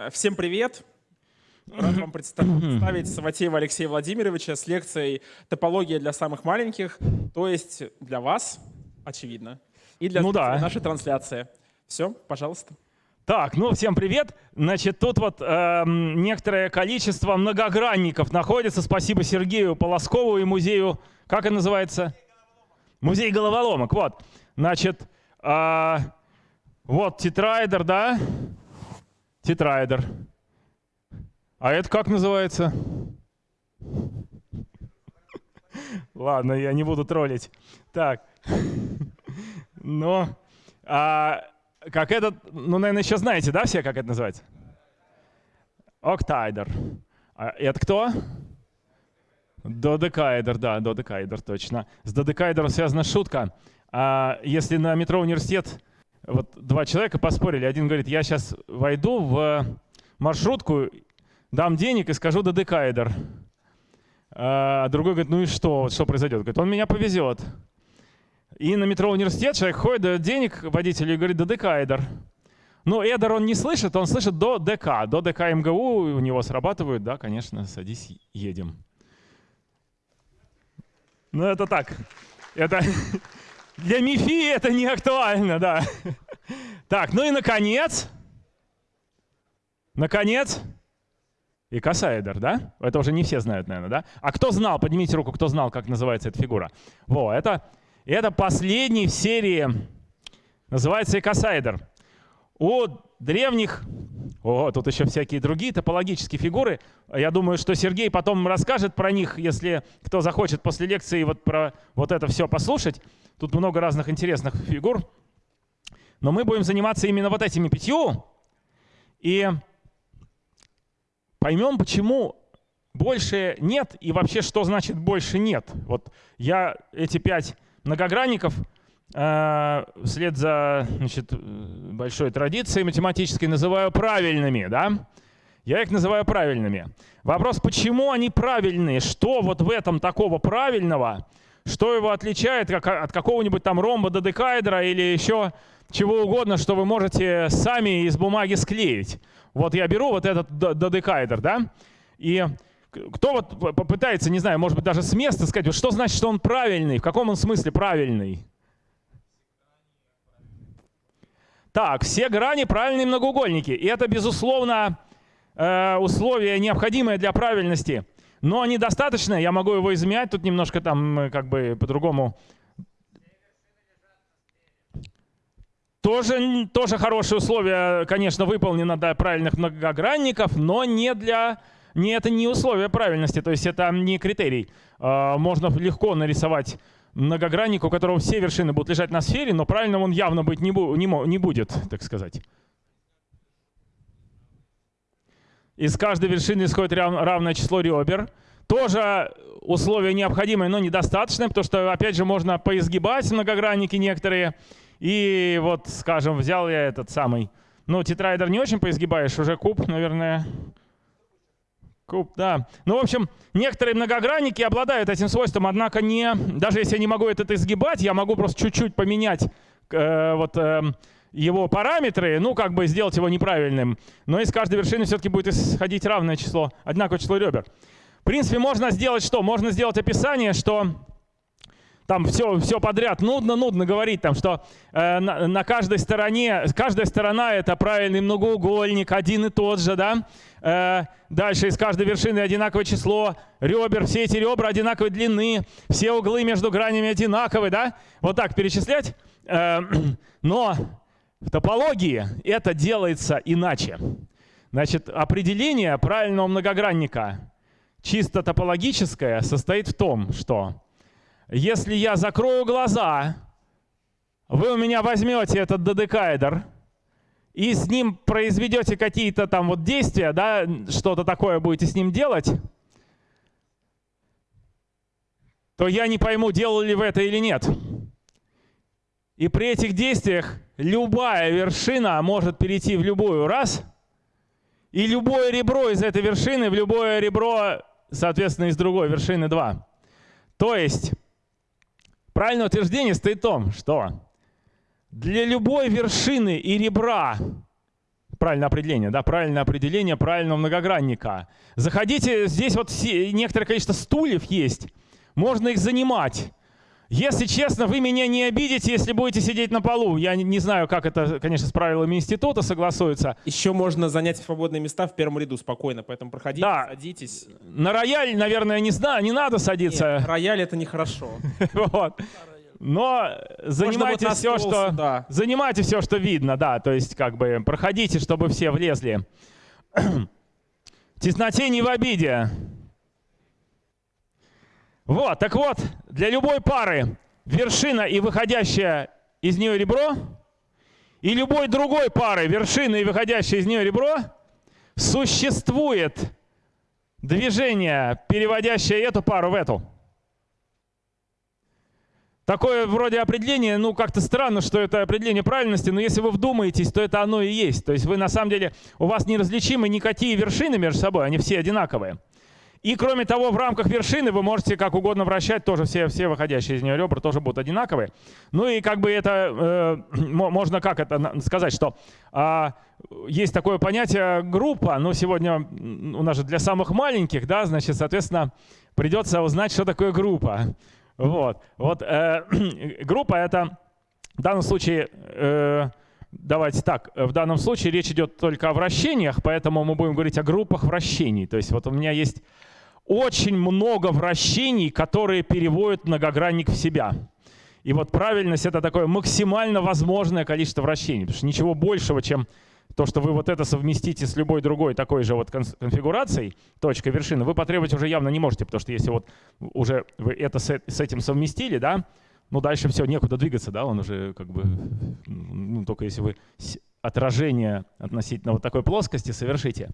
Э, всем привет! Рад вам представить Саватеева Алексея Владимировича с лекцией «Топология для самых маленьких», то есть для вас, очевидно, и для ну да. нашей трансляции. Все, пожалуйста. Так, ну всем привет. Значит, тут вот э, некоторое количество многогранников находится. Спасибо Сергею Полоскову и музею, как это называется? Музей головоломок. Вот, значит, э, вот тетраэдр, да? Тетраэдр. А это как называется? Ладно, я не буду троллить. Так. Но, а, как этот, ну, наверное, еще знаете, да, все, как это называется? Октайдер. А это кто? Додекаэдер, да, додекаэдер, точно. С додекаэдером связана шутка. А если на метро университет вот два человека поспорили. Один говорит, я сейчас войду в маршрутку, дам денег и скажу додекаэдер. А другой говорит, ну и что, что произойдет? Говорит, он меня повезет. И на метро университет человек ходит, дает денег водителю и говорит, додекаэдер. Но эдер он не слышит, он слышит до ДК. До ДК МГУ у него срабатывают, да, конечно, садись, едем. Ну это так. Это Для МИФИ это не актуально, да. Так, ну и наконец, наконец, и косаэдер, да? Это уже не все знают, наверное, да? А кто знал, поднимите руку, кто знал, как называется эта фигура. Во, это, это последний в серии, называется икосаэдер. У древних, о, тут еще всякие другие топологические фигуры. Я думаю, что Сергей потом расскажет про них, если кто захочет после лекции вот про вот это все послушать. Тут много разных интересных фигур. Но мы будем заниматься именно вот этими пятью. И поймем, почему больше нет и вообще, что значит больше нет. Вот я эти пять многогранников э, вслед за значит, большой традицией математической называю правильными. Да? Я их называю правильными. Вопрос, почему они правильные? Что вот в этом такого правильного – что его отличает как, от какого-нибудь там ромба додекаэдра или еще чего угодно, что вы можете сами из бумаги склеить. Вот я беру вот этот додекаэдр, да, и кто вот попытается, не знаю, может быть, даже с места сказать, вот что значит, что он правильный, в каком он смысле правильный? Так, все грани правильные многоугольники. И это, безусловно, э, условие необходимое для правильности – но недостаточно, я могу его изменять, тут немножко там как бы по-другому. Тоже, тоже хорошие условия, конечно, выполнено для правильных многогранников, но не для не, это не условие правильности, то есть это не критерий. А, можно легко нарисовать многогранник, у которого все вершины будут лежать на сфере, но правильным он явно быть не, не будет, так сказать. Из каждой вершины исходит равное число ребер. Тоже условие необходимое, но недостаточное, потому что, опять же, можно поизгибать многогранники некоторые. И вот, скажем, взял я этот самый. Ну, тетраэдр не очень поизгибаешь, уже куб, наверное. Куб, да. Ну, в общем, некоторые многогранники обладают этим свойством, однако не, даже если я не могу это изгибать, я могу просто чуть-чуть поменять э, вот, э, его параметры, ну, как бы сделать его неправильным. Но из каждой вершины все-таки будет исходить равное число, одинаковое число ребер. В принципе, можно сделать что? Можно сделать описание, что там все, все подряд нудно, нудно говорить, там, что э, на, на каждой стороне, каждая сторона это правильный многоугольник, один и тот же, да. Э, дальше из каждой вершины одинаковое число ребер, все эти ребра одинаковой длины, все углы между гранями одинаковые, да. Вот так перечислять. Э, но в топологии это делается иначе. Значит, определение правильного многогранника, чисто топологическое, состоит в том, что если я закрою глаза, вы у меня возьмете этот додекаэдр и с ним произведете какие-то там вот действия, да, что-то такое будете с ним делать, то я не пойму, делали вы это или нет. И при этих действиях любая вершина может перейти в любую раз, и любое ребро из этой вершины в любое ребро, соответственно, из другой вершины 2. То есть правильное утверждение стоит в том, что для любой вершины и ребра правильное определение, да, правильное определение правильного многогранника. Заходите, здесь вот некоторое количество стульев есть, можно их занимать. Если честно, вы меня не обидите, если будете сидеть на полу. Я не знаю, как это, конечно, с правилами института согласуется. Еще можно занять свободные места в первом ряду спокойно, поэтому проходите, да. садитесь. На рояль, наверное, не знаю, не надо садиться. Нет, рояль это нехорошо. вот. Но занимайте вот все, что да. занимайте все, что видно, да, то есть как бы проходите, чтобы все влезли. Тесноте не в обиде. Вот, так вот, для любой пары вершина и выходящее из нее ребро, и любой другой пары вершина и выходящее из нее ребро, существует движение, переводящее эту пару в эту. Такое вроде определение, ну как-то странно, что это определение правильности, но если вы вдумаетесь, то это оно и есть. То есть вы на самом деле, у вас неразличимы никакие вершины между собой, они все одинаковые. И кроме того, в рамках вершины вы можете как угодно вращать, тоже все, все выходящие из нее ребра тоже будут одинаковые. Ну и как бы это, э, можно как это сказать, что э, есть такое понятие группа, но сегодня у нас же для самых маленьких, да, значит, соответственно, придется узнать, что такое группа. Вот, вот э, группа это в данном случае... Э, давайте так, в данном случае речь идет только о вращениях, поэтому мы будем говорить о группах вращений. То есть вот у меня есть очень много вращений, которые переводят многогранник в себя. И вот правильность — это такое максимально возможное количество вращений, потому что ничего большего, чем то, что вы вот это совместите с любой другой такой же вот конфигурацией, точка вершины, вы потребовать уже явно не можете, потому что если вот уже вы это с этим совместили, да, ну дальше все, некуда двигаться, да, он уже как бы, ну только если вы отражение относительно вот такой плоскости совершите.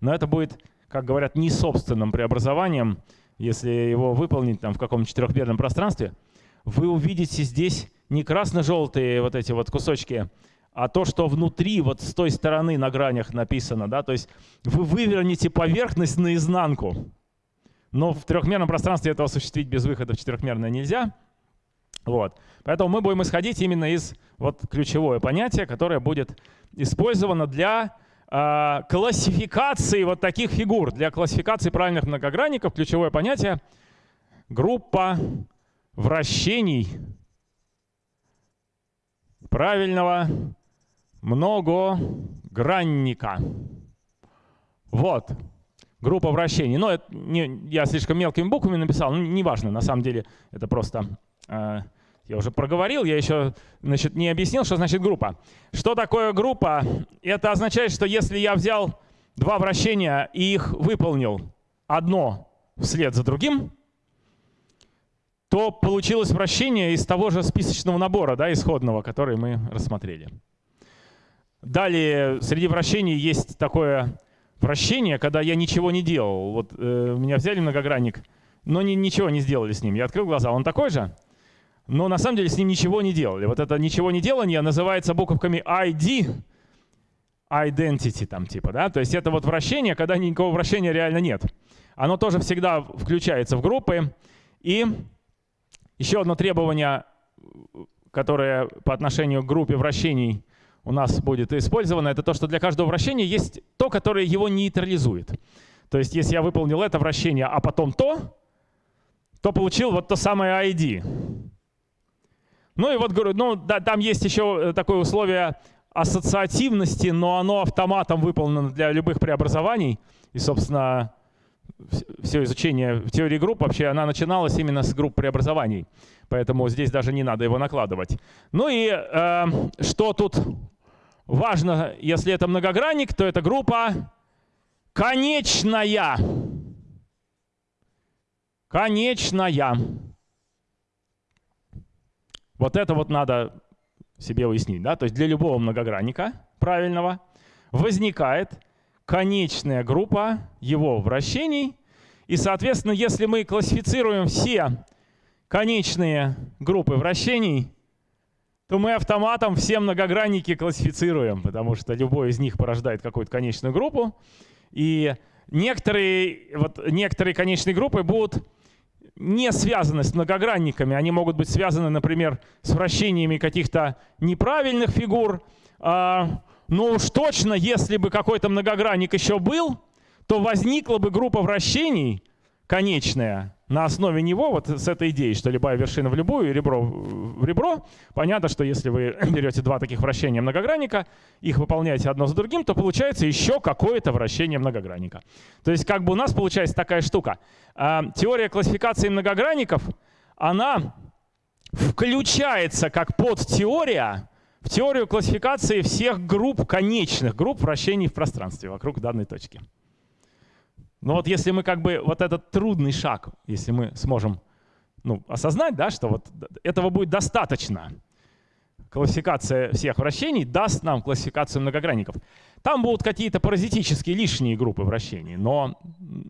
Но это будет как говорят, не собственным преобразованием, если его выполнить там в каком-то четырехмерном пространстве, вы увидите здесь не красно-желтые вот эти вот кусочки, а то, что внутри, вот с той стороны на гранях написано, да, то есть вы вывернете поверхность наизнанку. Но в трехмерном пространстве этого осуществить без выхода в четырехмерное нельзя. Вот. Поэтому мы будем исходить именно из вот ключевое понятие, которое будет использовано для классификации вот таких фигур. Для классификации правильных многогранников ключевое понятие — группа вращений правильного многогранника. Вот, группа вращений. Но это не, я слишком мелкими буквами написал, ну, неважно, на самом деле это просто э, я уже проговорил, я еще значит, не объяснил, что значит группа. Что такое группа? Это означает, что если я взял два вращения и их выполнил одно вслед за другим, то получилось вращение из того же списочного набора, да, исходного, который мы рассмотрели. Далее, среди вращений есть такое вращение, когда я ничего не делал. Вот э, меня взяли многогранник, но ни, ничего не сделали с ним. Я открыл глаза, он такой же? Но на самом деле с ним ничего не делали. Вот это ничего не делание называется буковками ID, identity там типа, да, то есть это вот вращение, когда никакого вращения реально нет. Оно тоже всегда включается в группы. И еще одно требование, которое по отношению к группе вращений у нас будет использовано, это то, что для каждого вращения есть то, которое его нейтрализует. То есть если я выполнил это вращение, а потом то, то получил вот то самое ID. Ну и вот говорю, ну да, там есть еще э, такое условие ассоциативности, но оно автоматом выполнено для любых преобразований. И, собственно, все изучение в теории групп вообще, она начиналась именно с групп преобразований. Поэтому здесь даже не надо его накладывать. Ну и э, что тут важно, если это многогранник, то это группа конечная. Конечная. Вот это вот надо себе уяснить. Да? То есть для любого многогранника правильного возникает конечная группа его вращений. И, соответственно, если мы классифицируем все конечные группы вращений, то мы автоматом все многогранники классифицируем, потому что любой из них порождает какую-то конечную группу. И некоторые, вот, некоторые конечные группы будут не связаны с многогранниками. Они могут быть связаны, например, с вращениями каких-то неправильных фигур. А, Но уж точно, если бы какой-то многогранник еще был, то возникла бы группа вращений конечная на основе него, вот с этой идеей, что любая вершина в любую, ребро в ребро. Понятно, что если вы берете два таких вращения многогранника, их выполняете одно за другим, то получается еще какое-то вращение многогранника. То есть как бы у нас получается такая штука. А, теория классификации многогранников, она включается как подтеория в теорию классификации всех групп, конечных групп вращений в пространстве вокруг данной точки. Но вот если мы как бы вот этот трудный шаг, если мы сможем ну, осознать, да, что вот этого будет достаточно, классификация всех вращений даст нам классификацию многогранников. Там будут какие-то паразитические лишние группы вращений, но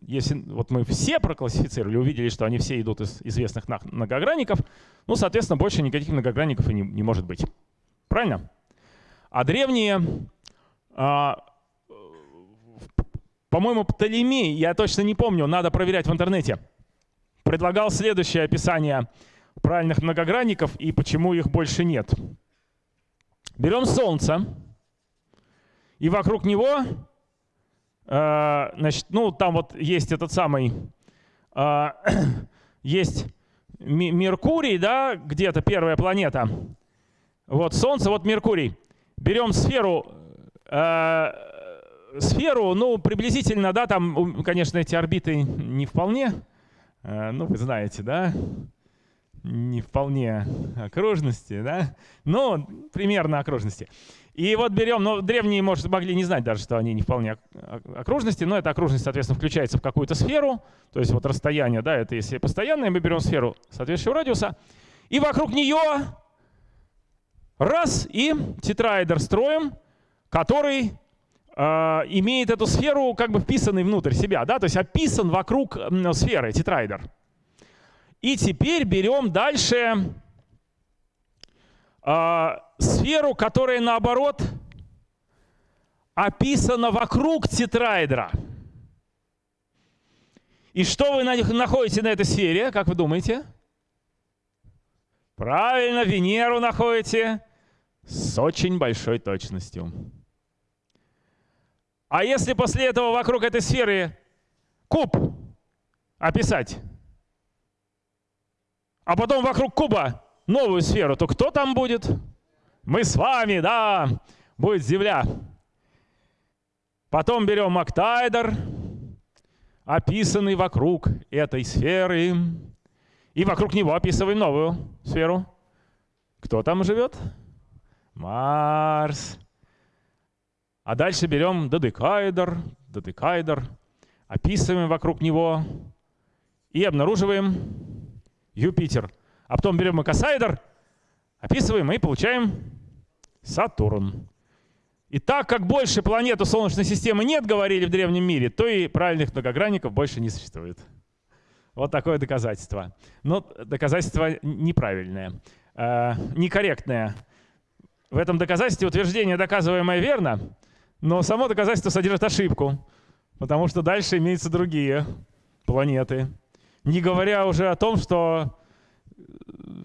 если вот мы все проклассифицировали, увидели, что они все идут из известных многогранников, ну, соответственно, больше никаких многогранников и не, не может быть. Правильно? А древние, а, по-моему, Птолемей, я точно не помню, надо проверять в интернете, предлагал следующее описание правильных многогранников и почему их больше нет. Берем Солнце, и вокруг него, э, значит, ну, там вот есть этот самый, э, есть Меркурий, да, где-то первая планета. Вот Солнце, вот Меркурий. Берем сферу, э, сферу, ну, приблизительно, да, там, конечно, эти орбиты не вполне, э, ну, вы знаете, да, не вполне окружности, да, но примерно окружности. И вот берем, ну, древние, может, могли не знать даже, что они не вполне окружности, но эта окружность, соответственно, включается в какую-то сферу, то есть вот расстояние, да, это если постоянное, мы берем сферу соответствующего радиуса, и вокруг нее раз, и тетраэдр строим, который имеет эту сферу как бы вписанный внутрь себя, да, то есть описан вокруг сферы, тетраэдр. И теперь берем дальше э, сферу, которая наоборот описана вокруг тетраэдра. И что вы находите на этой сфере, как вы думаете? Правильно, Венеру находите с очень большой точностью. А если после этого вокруг этой сферы куб описать, а потом вокруг куба новую сферу, то кто там будет? Мы с вами, да, будет Земля. Потом берем октайдер, описанный вокруг этой сферы, и вокруг него описываем новую сферу. Кто там живет? Марс. А дальше берем додекаэдр, додекаэдр, описываем вокруг него и обнаруживаем Юпитер. А потом берем экосайдер, описываем и получаем Сатурн. И так как больше планет у Солнечной системы нет, говорили в древнем мире, то и правильных многогранников больше не существует. Вот такое доказательство. Но доказательство неправильное, э, некорректное. В этом доказательстве утверждение, доказываемое верно, но само доказательство содержит ошибку, потому что дальше имеются другие планеты. Не говоря уже о том, что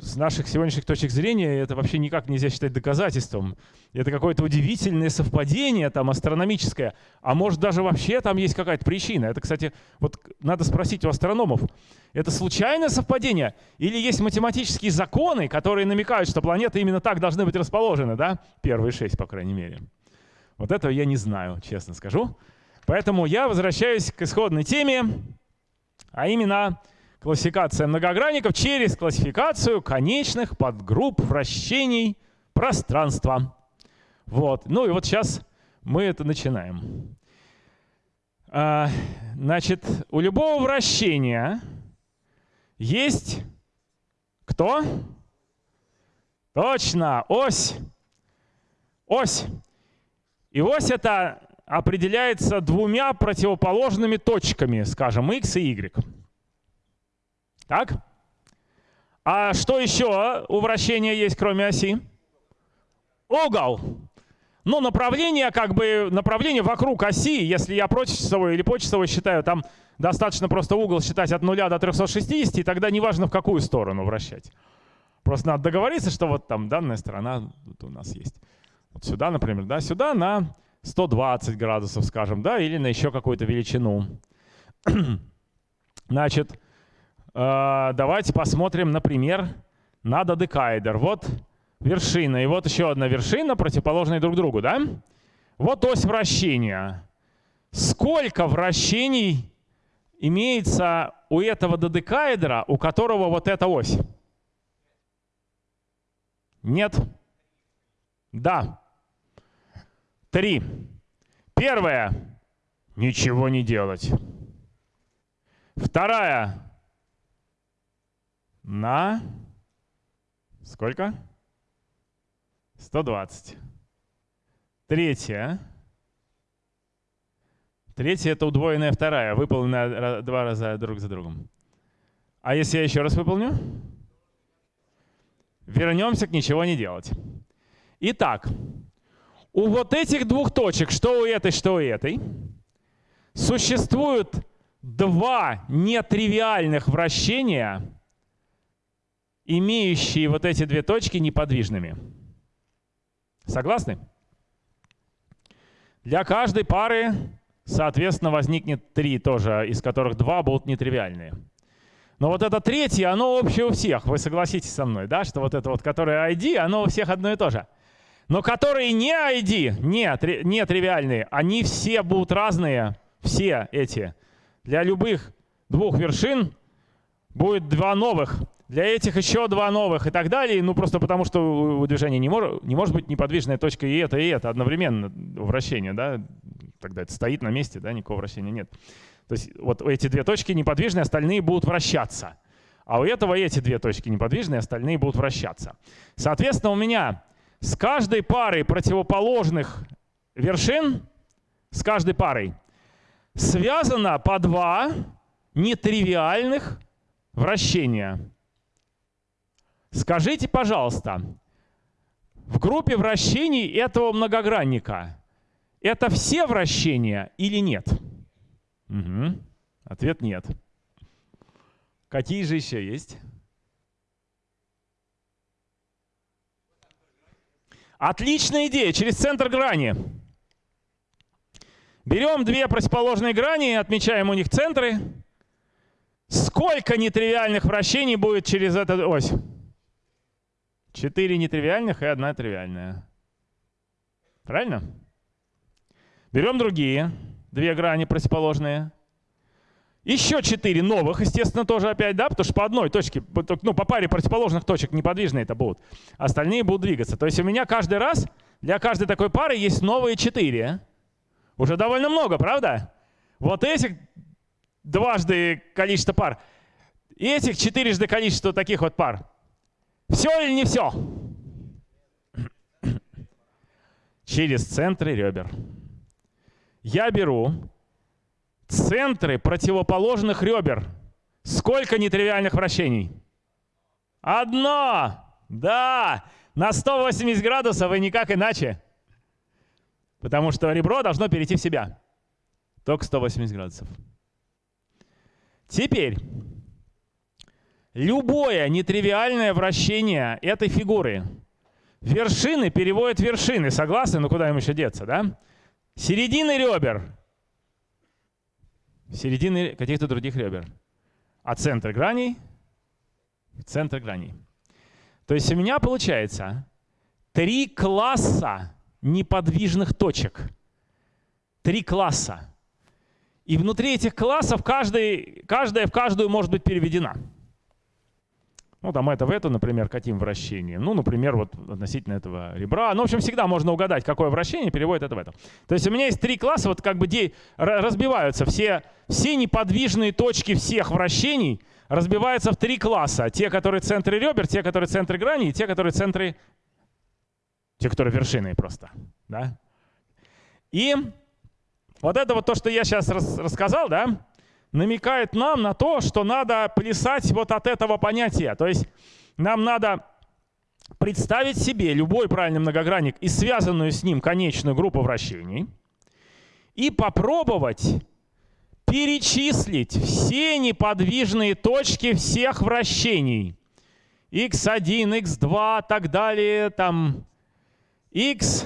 с наших сегодняшних точек зрения это вообще никак нельзя считать доказательством. Это какое-то удивительное совпадение там астрономическое, а может даже вообще там есть какая-то причина. Это, кстати, вот надо спросить у астрономов, это случайное совпадение или есть математические законы, которые намекают, что планеты именно так должны быть расположены, да? Первые шесть, по крайней мере. Вот этого я не знаю, честно скажу. Поэтому я возвращаюсь к исходной теме, а именно классификация многогранников через классификацию конечных подгрупп вращений пространства. Вот. Ну и вот сейчас мы это начинаем. А, значит, у любого вращения есть кто? Точно, ось. Ось. И ось это определяется двумя противоположными точками, скажем, x и y. Так? А что еще у вращения есть, кроме оси? Угол. Ну, направление, как бы, направление вокруг оси, если я прочасовой или почасовой считаю, там достаточно просто угол считать от 0 до 360, и тогда неважно, в какую сторону вращать. Просто надо договориться, что вот там данная сторона вот у нас есть. Вот сюда, например, да, сюда на 120 градусов, скажем, да, или на еще какую-то величину. Значит, э, давайте посмотрим, например, на додекаэдр. Вот вершина, и вот еще одна вершина, противоположные друг другу, да? Вот ось вращения. Сколько вращений имеется у этого додекаэдра, у которого вот эта ось? Нет? Да. Три. Первое. Ничего не делать. Вторая. На сколько? 120. Третья. Третья — это удвоенная вторая, выполненная два раза друг за другом. А если я еще раз выполню? Вернемся к ничего не делать. Итак, у вот этих двух точек, что у этой, что у этой, существуют два нетривиальных вращения, имеющие вот эти две точки неподвижными. Согласны? Для каждой пары, соответственно, возникнет три тоже, из которых два будут нетривиальные. Но вот это третье, оно общее у всех. Вы согласитесь со мной, да, что вот это вот, которое ID, оно у всех одно и то же. Но которые не ID, не, не тривиальные, они все будут разные, все эти. Для любых двух вершин будет два новых. Для этих еще два новых и так далее. Ну, просто потому что у движения не, мож, не может быть неподвижная точка и это, и это одновременно вращение, да? Тогда это стоит на месте, да, никакого вращения нет. То есть вот эти две точки неподвижные, остальные будут вращаться. А у этого эти две точки неподвижные, остальные будут вращаться. Соответственно, у меня с каждой парой противоположных вершин, с каждой парой, связано по два нетривиальных вращения. Скажите, пожалуйста, в группе вращений этого многогранника это все вращения или нет? Угу. Ответ нет. Какие же еще есть? Отличная идея, через центр грани. Берем две противоположные грани, отмечаем у них центры. Сколько нетривиальных вращений будет через эту ось? Четыре нетривиальных и одна тривиальная. Правильно? Берем другие, две грани противоположные. Еще четыре новых, естественно, тоже опять, да, потому что по одной точке, ну, по паре противоположных точек неподвижные это будут. Остальные будут двигаться. То есть у меня каждый раз для каждой такой пары есть новые четыре. Уже довольно много, правда? Вот этих дважды количество пар. И этих четырежды количество таких вот пар. Все или не все? Через центры ребер. Я беру центры противоположных ребер. Сколько нетривиальных вращений? Одно! Да! На 180 градусов и никак иначе. Потому что ребро должно перейти в себя. Только 180 градусов. Теперь, любое нетривиальное вращение этой фигуры вершины переводят вершины. Согласны? Ну куда им еще деться, да? Середины ребер середины каких-то других ребер. А центр граней — центр граней. То есть у меня получается три класса неподвижных точек. Три класса. И внутри этих классов каждый, каждая в каждую может быть переведена. Ну, там это в это, например, каким вращением. Ну, например, вот относительно этого ребра. Ну, в общем, всегда можно угадать, какое вращение переводит это в это. То есть у меня есть три класса, вот как бы где разбиваются все, все неподвижные точки всех вращений разбиваются в три класса. Те, которые центры ребер, те, которые центры грани, и те, которые центры... Те, которые вершины просто. Да? И вот это вот то, что я сейчас рас рассказал, да, намекает нам на то, что надо плясать вот от этого понятия. То есть нам надо представить себе любой правильный многогранник и связанную с ним конечную группу вращений и попробовать перечислить все неподвижные точки всех вращений. x1, x2, так далее, там x,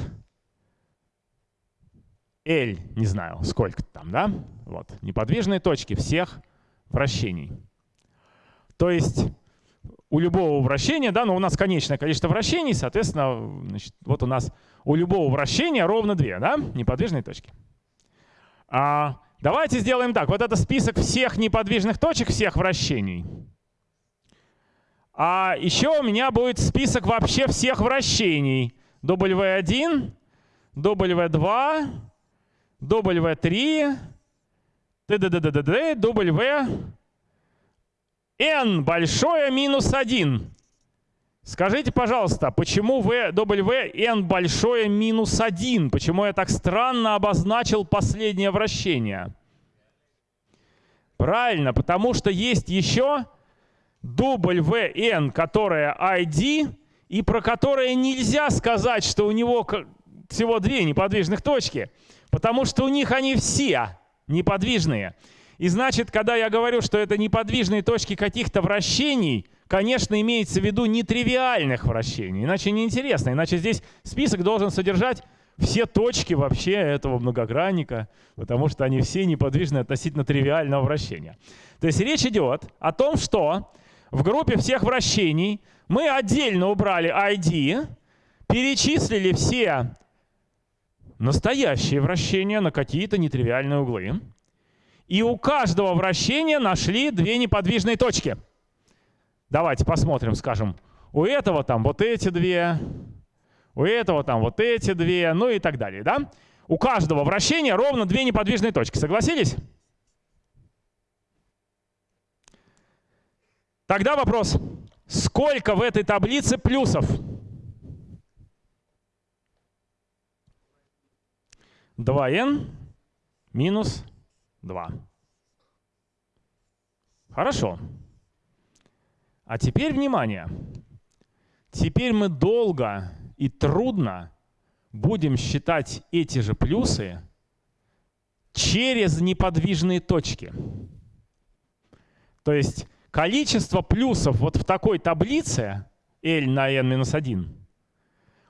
L, не знаю, сколько там, да? Вот, неподвижные точки всех вращений. То есть у любого вращения, да, но у нас конечное количество вращений, соответственно, значит, вот у нас у любого вращения ровно две, да, неподвижные точки. А, давайте сделаем так. Вот это список всех неподвижных точек, всех вращений. А еще у меня будет список вообще всех вращений. W1, W2, W3, т.д. W, n большое минус 1. Скажите, пожалуйста, почему v, w n большое минус 1? Почему я так странно обозначил последнее вращение? Правильно, потому что есть еще WN, которая ID, и про которое нельзя сказать, что у него всего две неподвижных точки, потому что у них они все неподвижные. И значит, когда я говорю, что это неподвижные точки каких-то вращений, конечно, имеется в виду нетривиальных вращений. Иначе неинтересно. Иначе здесь список должен содержать все точки вообще этого многогранника, потому что они все неподвижны относительно тривиального вращения. То есть речь идет о том, что в группе всех вращений мы отдельно убрали ID, перечислили все настоящие вращения на какие-то нетривиальные углы. И у каждого вращения нашли две неподвижные точки. Давайте посмотрим, скажем, у этого там вот эти две, у этого там вот эти две, ну и так далее. Да? У каждого вращения ровно две неподвижные точки. Согласились? Тогда вопрос, сколько в этой таблице плюсов? 2n минус 2. Хорошо. А теперь внимание. Теперь мы долго и трудно будем считать эти же плюсы через неподвижные точки. То есть количество плюсов вот в такой таблице L на n-1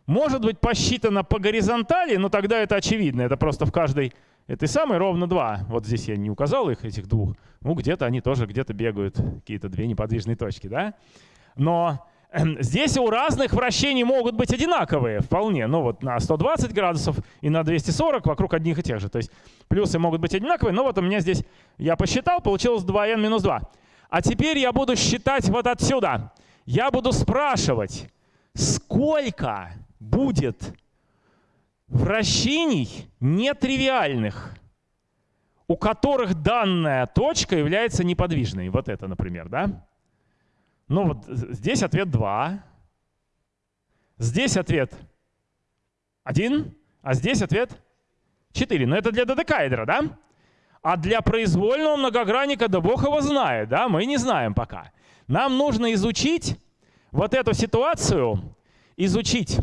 может быть посчитано по горизонтали, но тогда это очевидно. Это просто в каждой этой самой ровно 2. Вот здесь я не указал их, этих двух. Ну, где-то они тоже где-то бегают, какие-то две неподвижные точки. да? Но здесь у разных вращений могут быть одинаковые вполне. Ну вот на 120 градусов и на 240 вокруг одних и тех же. То есть плюсы могут быть одинаковые, но вот у меня здесь, я посчитал, получилось 2n минус 2. А теперь я буду считать вот отсюда. Я буду спрашивать, сколько будет вращений нетривиальных, у которых данная точка является неподвижной. Вот это, например, да? Ну вот здесь ответ 2. Здесь ответ 1, а здесь ответ 4. Но это для додекаэдра, да? А для произвольного многогранника, да бог его знает, да? Мы не знаем пока. Нам нужно изучить вот эту ситуацию, изучить,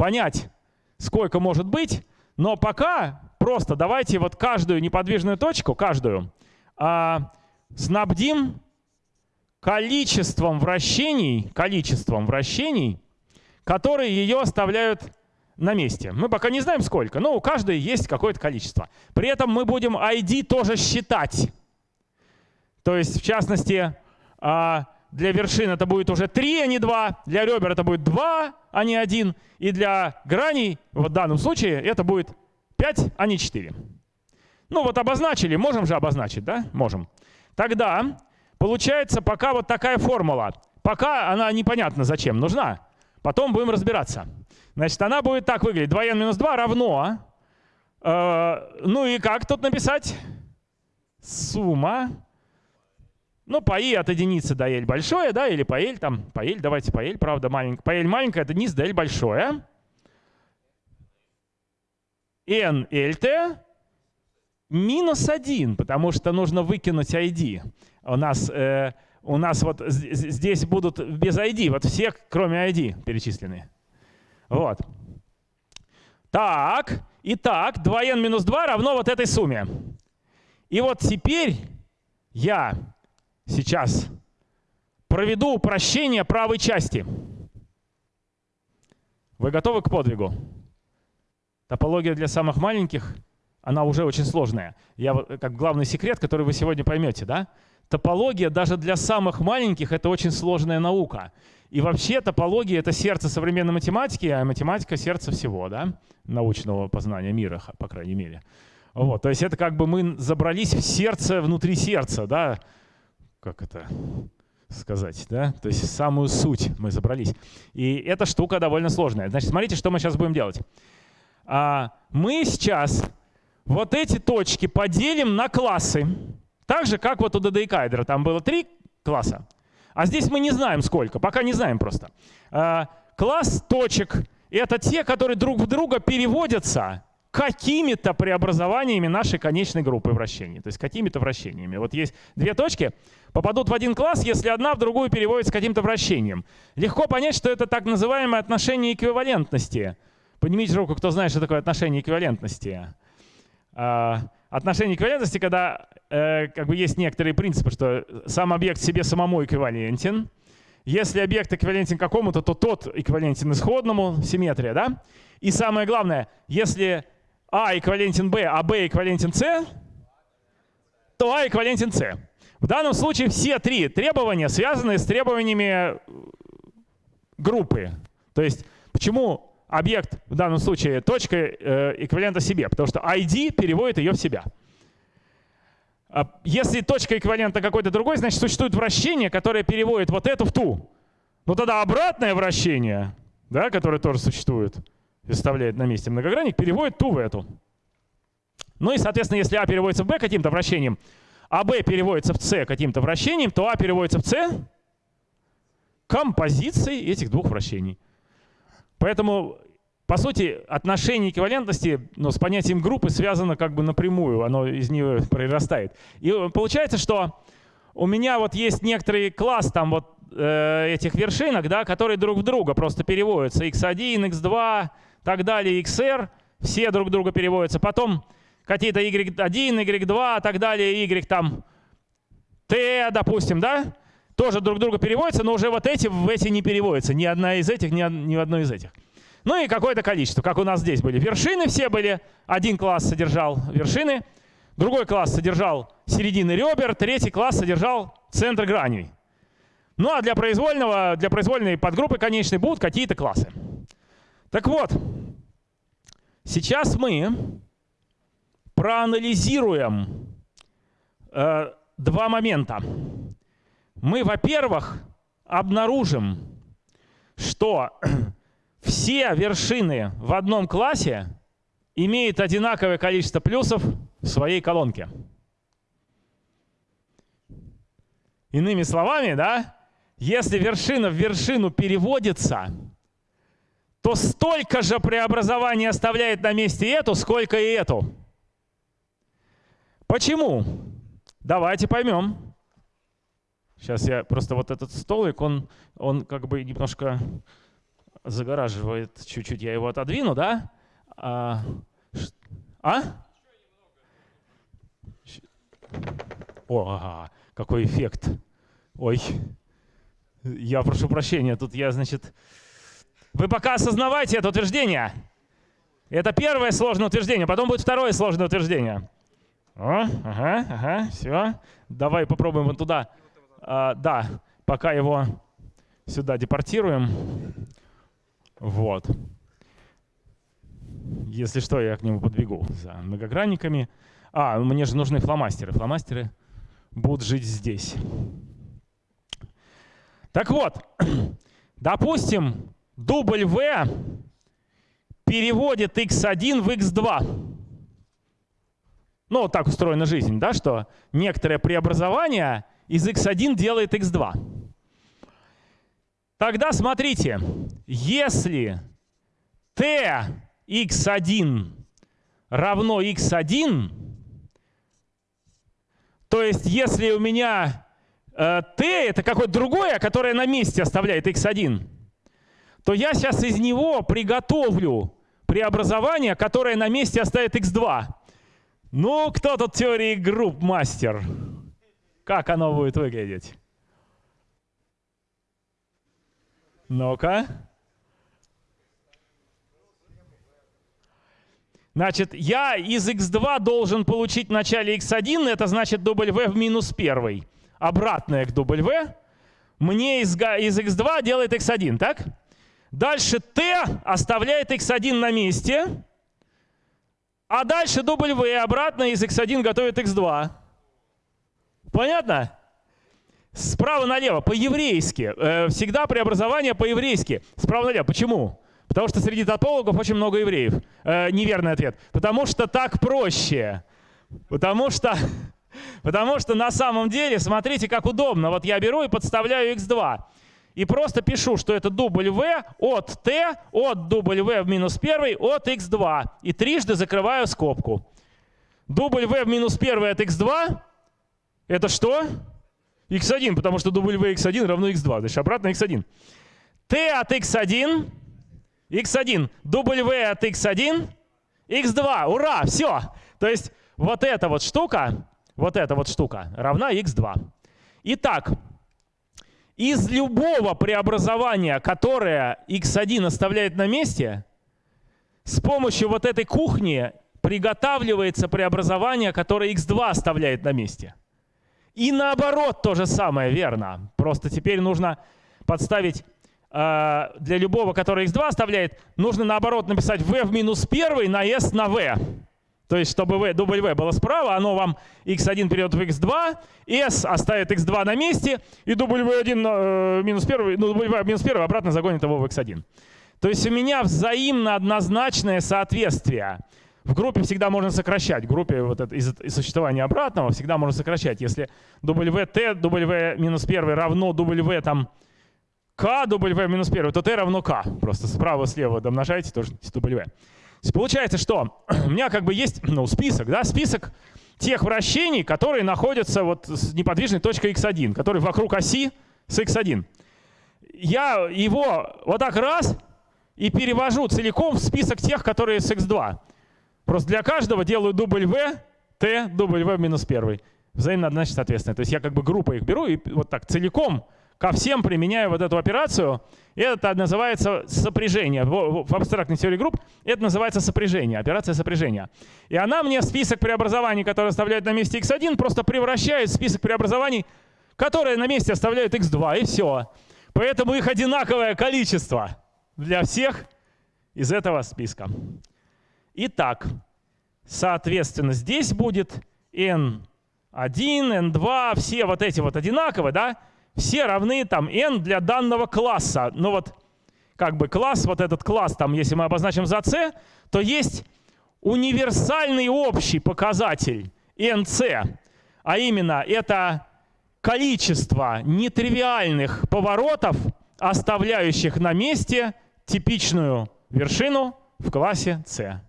понять, сколько может быть, но пока просто давайте вот каждую неподвижную точку, каждую, а, снабдим количеством вращений, количеством вращений, которые ее оставляют на месте. Мы пока не знаем сколько, но у каждой есть какое-то количество. При этом мы будем ID тоже считать. То есть, в частности, а, для вершин это будет уже 3, а не 2. Для ребер это будет 2, а не 1. И для граней, в данном случае, это будет 5, а не 4. Ну вот обозначили, можем же обозначить, да? Можем. Тогда получается пока вот такая формула. Пока она непонятно зачем нужна. Потом будем разбираться. Значит, она будет так выглядеть. 2n минус 2 равно... Э, ну и как тут написать? Сумма ну, по i от единицы до l большое, да, или по l, там, по l, давайте по l, правда, маленькое. По l маленькое, это низ до l большое. n lt минус 1, потому что нужно выкинуть ID. У нас, э, у нас вот здесь будут без ID, вот все, кроме ID, перечислены. Вот. Так, итак, 2n минус 2 равно вот этой сумме. И вот теперь я сейчас проведу упрощение правой части. Вы готовы к подвигу? Топология для самых маленьких она уже очень сложная. Я как главный секрет, который вы сегодня поймете, да? Топология даже для самых маленьких это очень сложная наука. И вообще топология это сердце современной математики, а математика сердце всего, да? Научного познания мира, по крайней мере. Вот, то есть это как бы мы забрались в сердце внутри сердца, да? Как это сказать, да? То есть самую суть мы забрались. И эта штука довольно сложная. Значит, смотрите, что мы сейчас будем делать. А, мы сейчас вот эти точки поделим на классы. Так же, как вот у додекаэдра. Там было три класса. А здесь мы не знаем сколько, пока не знаем просто. А, класс точек — это те, которые друг в друга переводятся какими-то преобразованиями нашей конечной группы вращений. То есть какими-то вращениями. Вот есть две точки, попадут в один класс, если одна в другую переводится каким-то вращением. Легко понять, что это так называемое отношение эквивалентности. Поднимите руку, кто знает, что такое отношение эквивалентности. А, отношение эквивалентности, когда э, как бы есть некоторые принципы, что сам объект себе самому эквивалентен. Если объект эквивалентен какому-то, то тот эквивалентен исходному, симметрия, да? И самое главное, если а эквивалентен b, а b эквивалентен c, то а эквивалентен c. В данном случае все три требования связаны с требованиями группы. То есть почему объект в данном случае точка э, эквивалента себе? Потому что ID переводит ее в себя. А если точка эквивалента какой-то другой, значит существует вращение, которое переводит вот эту в ту. Но тогда обратное вращение, да, которое тоже существует, и составляет на месте многогранник, переводит ту в эту. Ну и, соответственно, если А переводится в Б каким-то вращением, а Б переводится в С каким-то вращением, то А переводится в С композицией этих двух вращений. Поэтому, по сути, отношение эквивалентности ну, с понятием группы связано как бы напрямую, оно из нее произрастает. И получается, что у меня вот есть некоторый класс там вот э, этих вершинок, да, которые друг в друга просто переводятся. x1, x2, так далее, xr, все друг друга переводятся. Потом какие-то y1, y2, так далее, y там t, допустим, да, тоже друг друга переводятся, но уже вот эти в эти не переводятся. Ни одна из этих, ни, ни одной из этих. Ну и какое-то количество, как у нас здесь были. Вершины все были. Один класс содержал вершины, другой класс содержал середины ребер, третий класс содержал центр граней. Ну а для произвольного, для произвольной подгруппы конечной будут какие-то классы. Так вот, сейчас мы проанализируем э, два момента. Мы, во-первых, обнаружим, что все вершины в одном классе имеют одинаковое количество плюсов в своей колонке. Иными словами, да, если вершина в вершину переводится, то столько же преобразований оставляет на месте эту, сколько и эту. Почему? Давайте поймем. Сейчас я просто вот этот столик, он, он как бы немножко загораживает чуть-чуть. Я его отодвину, да? А? а? О, какой эффект. Ой, я прошу прощения, тут я, значит, вы пока осознавайте это утверждение. Это первое сложное утверждение, потом будет второе сложное утверждение. О, ага, ага, все. Давай попробуем вот туда. А, да, пока его сюда депортируем. Вот. Если что, я к нему подбегу за многогранниками. А, мне же нужны фломастеры. Фломастеры будут жить здесь. Так вот, допустим, W переводит x1 в x2. Ну, вот так устроена жизнь, да, что некоторое преобразование из x1 делает x2. Тогда смотрите, если t x1 равно x1, то есть если у меня э, t это какое-то другое, которое на месте оставляет x1, то я сейчас из него приготовлю преобразование, которое на месте оставит x2. Ну, кто тут теории групп мастер? Как оно будет выглядеть? Ну-ка. Значит, я из x2 должен получить в начале x1, это значит w в минус 1. Обратное к w. Мне из, из x2 делает x1, так? Дальше t оставляет x1 на месте. А дальше W обратно из x1 готовит x2. Понятно? Справа налево, по-еврейски. Э, всегда преобразование по-еврейски. Справа налево. Почему? Потому что среди топологов очень много евреев. Э, неверный ответ. Потому что так проще. Потому что, потому что на самом деле, смотрите, как удобно. Вот я беру и подставляю x2. И просто пишу, что это W от t от W в минус 1 от x2. И трижды закрываю скобку. W в минус 1 от x2 это что? x1, потому что W x1 равно x2. Значит, обратно x1. t от x1, x1, W от x1, x2. Ура, все. То есть вот эта вот штука, вот эта вот штука равна x2. Итак, из любого преобразования, которое x1 оставляет на месте, с помощью вот этой кухни приготавливается преобразование, которое x2 оставляет на месте. И наоборот то же самое, верно. Просто теперь нужно подставить э, для любого, который x2 оставляет, нужно наоборот написать v в минус 1 на s на v. То есть, чтобы v, W было справа, оно вам x1 перейдет в x2, s оставит x2 на месте, и W1 э, минус 1, ну, W минус 1 обратно загонит его в x1. То есть у меня взаимно однозначное соответствие. В группе всегда можно сокращать. В группе вот это, из, из существования обратного всегда можно сокращать. Если wt, w минус 1 равно w там k, w минус 1, то t равно k. Просто справа-слева домножаете, тоже w. Получается, что у меня как бы есть ну, список, да, список тех вращений, которые находятся вот с неподвижной точкой x1, которые вокруг оси с x1. Я его вот так раз и перевожу целиком в список тех, которые с x2. Просто для каждого делаю W, T, W минус 1. Взаимно однозначно соответственно. То есть я как бы группой их беру и вот так целиком ко всем применяю вот эту операцию. Это называется сопряжение. В абстрактной теории групп это называется сопряжение, операция сопряжения. И она мне список преобразований, которые оставляют на месте x1, просто превращает в список преобразований, которые на месте оставляют x2, и все. Поэтому их одинаковое количество для всех из этого списка. Итак, соответственно, здесь будет n1, n2, все вот эти вот одинаковые, да? Все равны там n для данного класса. Ну вот как бы класс, вот этот класс, там, если мы обозначим за c, то есть универсальный общий показатель nc, а именно это количество нетривиальных поворотов, оставляющих на месте типичную вершину в классе c.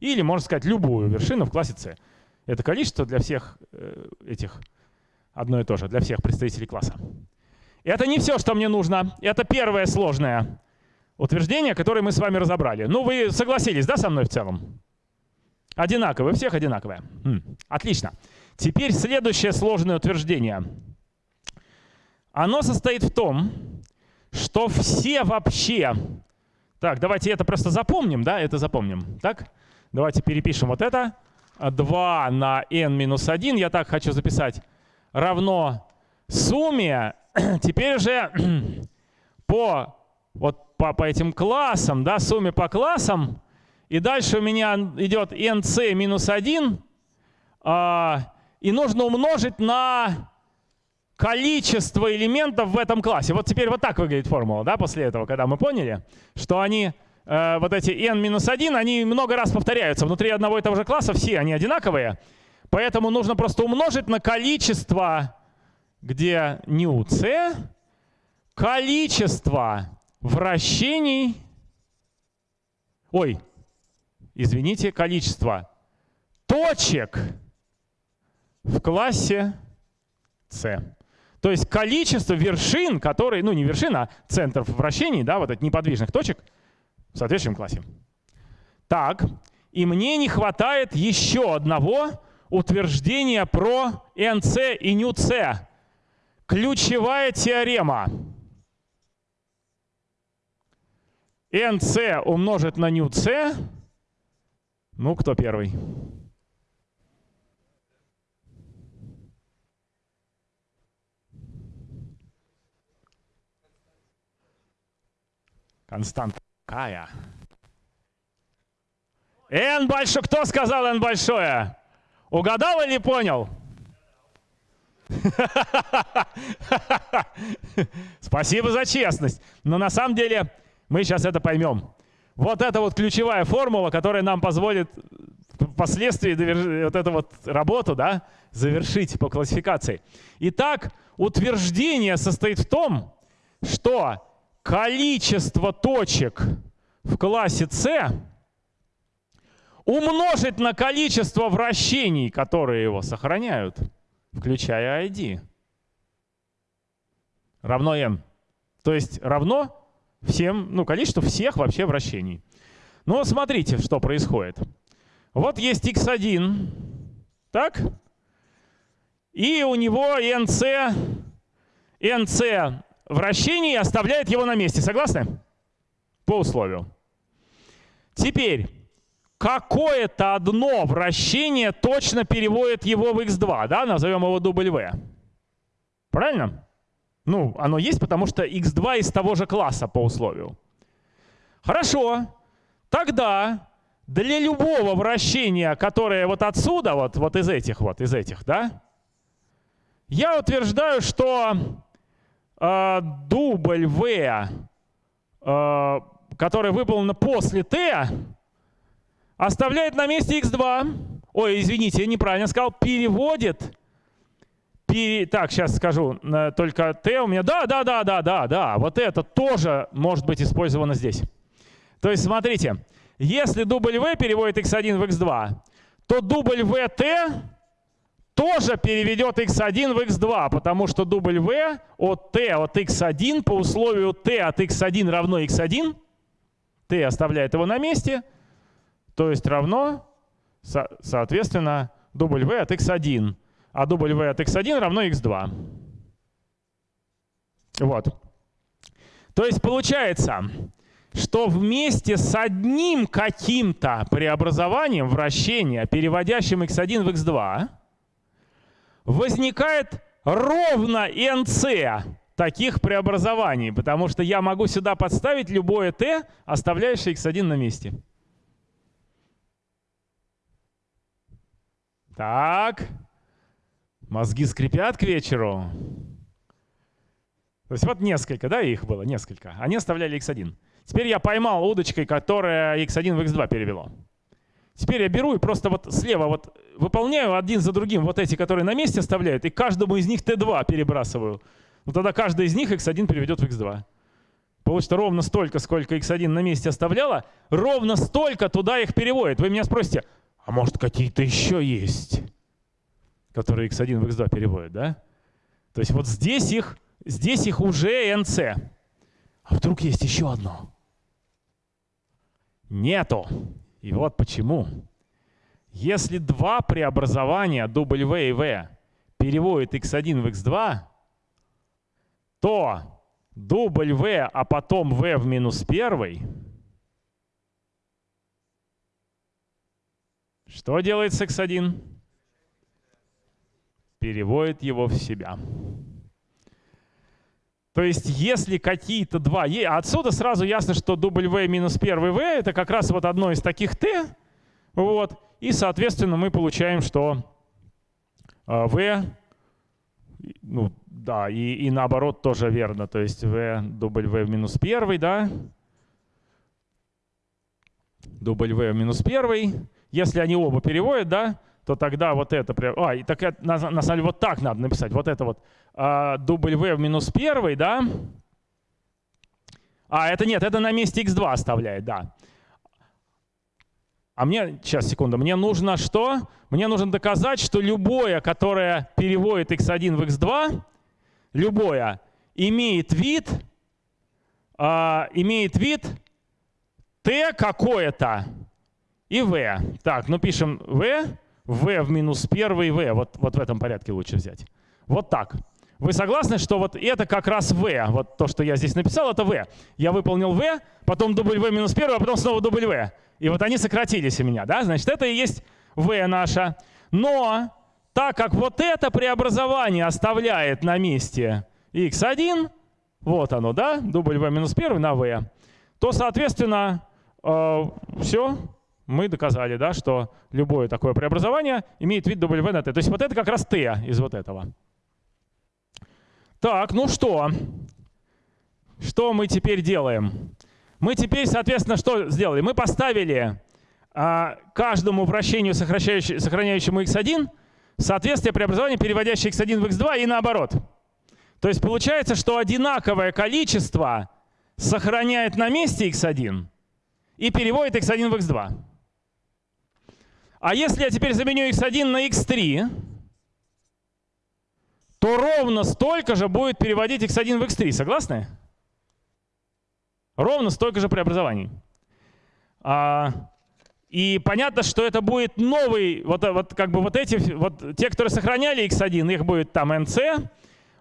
Или, можно сказать, любую вершину в классе c. Это количество для всех э, этих одно и то же, для всех представителей класса. Это не все, что мне нужно. Это первое сложное утверждение, которое мы с вами разобрали. Ну, вы согласились, да, со мной в целом? Одинаковые, всех одинаковые. М, отлично. Теперь следующее сложное утверждение. Оно состоит в том, что все вообще... Так, давайте это просто запомним, да, это запомним. Так, давайте перепишем вот это. 2 на n минус 1, я так хочу записать, равно сумме теперь уже по, вот по, по этим классам, да, сумме по классам, и дальше у меня идет nc минус 1, а, и нужно умножить на количество элементов в этом классе. Вот теперь вот так выглядит формула, да, после этого, когда мы поняли, что они, э, вот эти n минус 1, они много раз повторяются. Внутри одного и того же класса все они одинаковые. Поэтому нужно просто умножить на количество где ню c количество вращений, ой, извините, количество точек в классе c. То есть количество вершин, которые, ну не вершин, а центров вращений, да, вот этих неподвижных точек в соответствующем классе. Так, и мне не хватает еще одного утверждения про NC и НЮЦ. Ключевая теорема. NC умножить на НЮЦ Ну, кто первый? Константа какая? N большой. Кто сказал N большое? Угадал или понял? Спасибо за честность. Но на самом деле мы сейчас это поймем. Вот это вот ключевая формула, которая нам позволит впоследствии вот эту вот работу да, завершить по классификации. Итак, утверждение состоит в том, что количество точек в классе C умножить на количество вращений, которые его сохраняют, включая ID, равно n. То есть равно всем, ну, количеству всех вообще вращений. Ну, смотрите, что происходит. Вот есть x1, так? И у него nc, nc вращений оставляет его на месте. Согласны? По условию. Теперь, какое-то одно вращение точно переводит его в x2, да? Назовем его W. Правильно? Ну, оно есть, потому что x2 из того же класса по условию. Хорошо. Тогда для любого вращения, которое вот отсюда, вот, вот из этих, вот из этих, да, я утверждаю, что э, дубль V, э, которая выполнена после T, оставляет на месте x2. Ой, извините, я неправильно сказал. Переводит. Пере... Так, сейчас скажу. Только T у меня. Да, да, да, да, да, да. Вот это тоже может быть использовано здесь. То есть, смотрите. Если дубль V переводит x1 в x2, то дубль VT тоже переведет x1 в x2, потому что W от t от x1 по условию t от x1 равно x1, t оставляет его на месте, то есть равно, со соответственно, W от x1, а W от x1 равно x2. Вот. То есть получается, что вместе с одним каким-то преобразованием вращения, переводящим x1 в x2, возникает ровно nc таких преобразований, потому что я могу сюда подставить любое t, оставляющее x1 на месте. Так, мозги скрипят к вечеру. То есть вот несколько, да, их было, несколько. Они оставляли x1. Теперь я поймал удочкой, которая x1 в x2 перевело. Теперь я беру и просто вот слева вот выполняю один за другим вот эти, которые на месте оставляют, и каждому из них t2 перебрасываю. Ну тогда каждый из них x1 переведет в x2. Получится ровно столько, сколько x1 на месте оставляла, ровно столько туда их переводит. Вы меня спросите, а может какие-то еще есть, которые x1 в x2 переводят, да? То есть вот здесь их, здесь их уже nc. А вдруг есть еще одно? Нету. И вот почему. Если два преобразования W и V переводят x1 в x2, то W, а потом V в минус 1, что делает с x1? Переводит его в себя. То есть если какие-то два... Отсюда сразу ясно, что W минус первый V — это как раз вот одно из таких T. Вот. И, соответственно, мы получаем, что V... Ну, да, и, и наоборот тоже верно. То есть V W минус первый, да? W минус первый. Если они оба переводят, да, то тогда вот это... А, и так это, на, самом деле вот так надо написать. Вот это вот а, в минус первый, да? А, это нет, это на месте x2 оставляет, да. А мне, сейчас, секунду, мне нужно что? Мне нужно доказать, что любое, которое переводит x1 в x2, любое, имеет вид, а, имеет вид t какое-то и v. Так, ну пишем v, v в минус первый v. Вот, вот в этом порядке лучше взять. Вот так. Вы согласны, что вот это как раз v, вот то, что я здесь написал, это v. Я выполнил v, потом w минус 1, а потом снова w. И вот они сократились у меня, да? Значит, это и есть v наша. Но так как вот это преобразование оставляет на месте x1, вот оно, да, w минус 1 на v, то, соответственно, э, все, мы доказали, да, что любое такое преобразование имеет вид w на t. То есть вот это как раз t из вот этого. Так, ну что? Что мы теперь делаем? Мы теперь, соответственно, что сделали? Мы поставили а, каждому вращению, сохраняющему x1, соответствие преобразования, переводящее x1 в x2 и наоборот. То есть получается, что одинаковое количество сохраняет на месте x1 и переводит x1 в x2. А если я теперь заменю x1 на x3, то ровно столько же будет переводить x1 в x3. Согласны? Ровно столько же преобразований. А, и понятно, что это будет новый, вот, вот как бы вот эти, вот те, которые сохраняли x1, их будет там nc.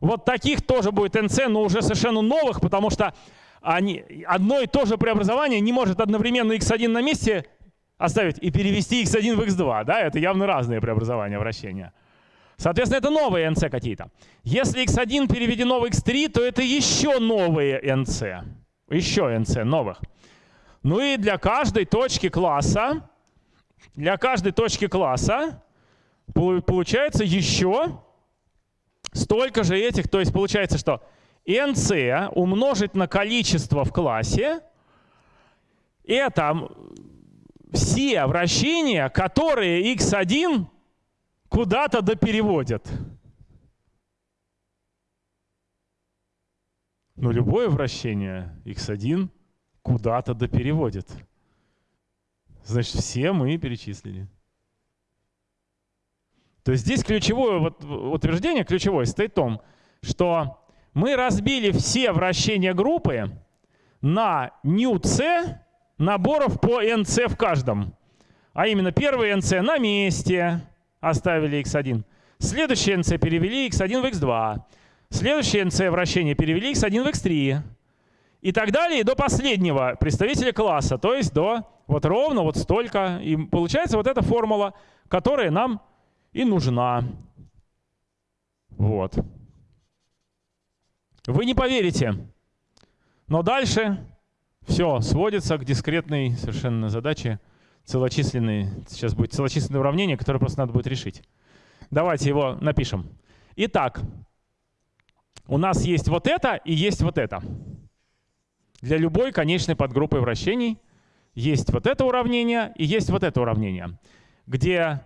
Вот таких тоже будет nc, но уже совершенно новых, потому что они, одно и то же преобразование не может одновременно x1 на месте оставить и перевести x1 в x2. Да? Это явно разные преобразования вращения. Соответственно, это новые nc какие-то. Если x1 переведено в x3, то это еще новые nc. Еще nc новых. Ну и для каждой точки класса, для каждой точки класса получается еще столько же этих. То есть получается, что nc умножить на количество в классе — это все вращения, которые x1 куда-то допереводят. Но любое вращение x1 куда-то допереводит. Значит, все мы перечислили. То есть здесь ключевое вот, утверждение, ключевое, стоит в том, что мы разбили все вращения группы на νc наборов по nc в каждом. А именно первый nc на месте оставили x1. Следующий nc перевели x1 в x2. Следующий nc вращение перевели x1 в x3. И так далее до последнего представителя класса, то есть до вот ровно вот столько. И получается вот эта формула, которая нам и нужна. Вот. Вы не поверите. Но дальше все сводится к дискретной совершенно задаче целочисленной. Сейчас будет целочисленное уравнение, которое просто надо будет решить. Давайте его напишем. Итак, у нас есть вот это и есть вот это. Для любой конечной подгруппы вращений есть вот это уравнение и есть вот это уравнение, где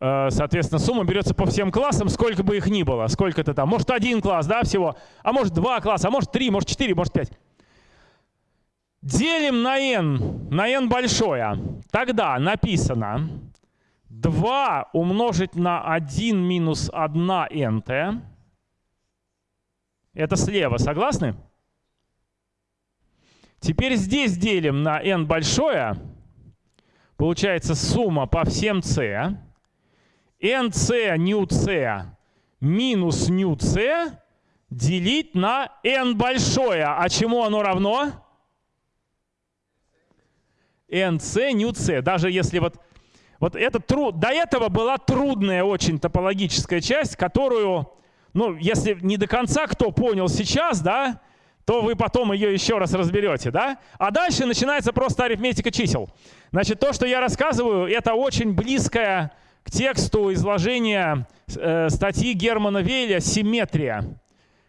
Э, соответственно, сумма берется по всем классам, сколько бы их ни было. Сколько это там? Может, один класс, да, всего. А может, два класса, а может, три, может, четыре, может, пять. Делим на n, на n большое. Тогда написано 2 умножить на 1 минус 1 nt. Это слева, согласны? Теперь здесь делим на n большое. Получается сумма по всем c nc ню c минус ню c делить на n большое. А чему оно равно? Nc ню c. Даже если вот, вот это труд, до этого была трудная очень топологическая часть, которую, ну, если не до конца кто понял сейчас, да, то вы потом ее еще раз разберете, да? А дальше начинается просто арифметика чисел. Значит, то, что я рассказываю, это очень близкая к тексту изложения э, статьи Германа Вейля «Симметрия»,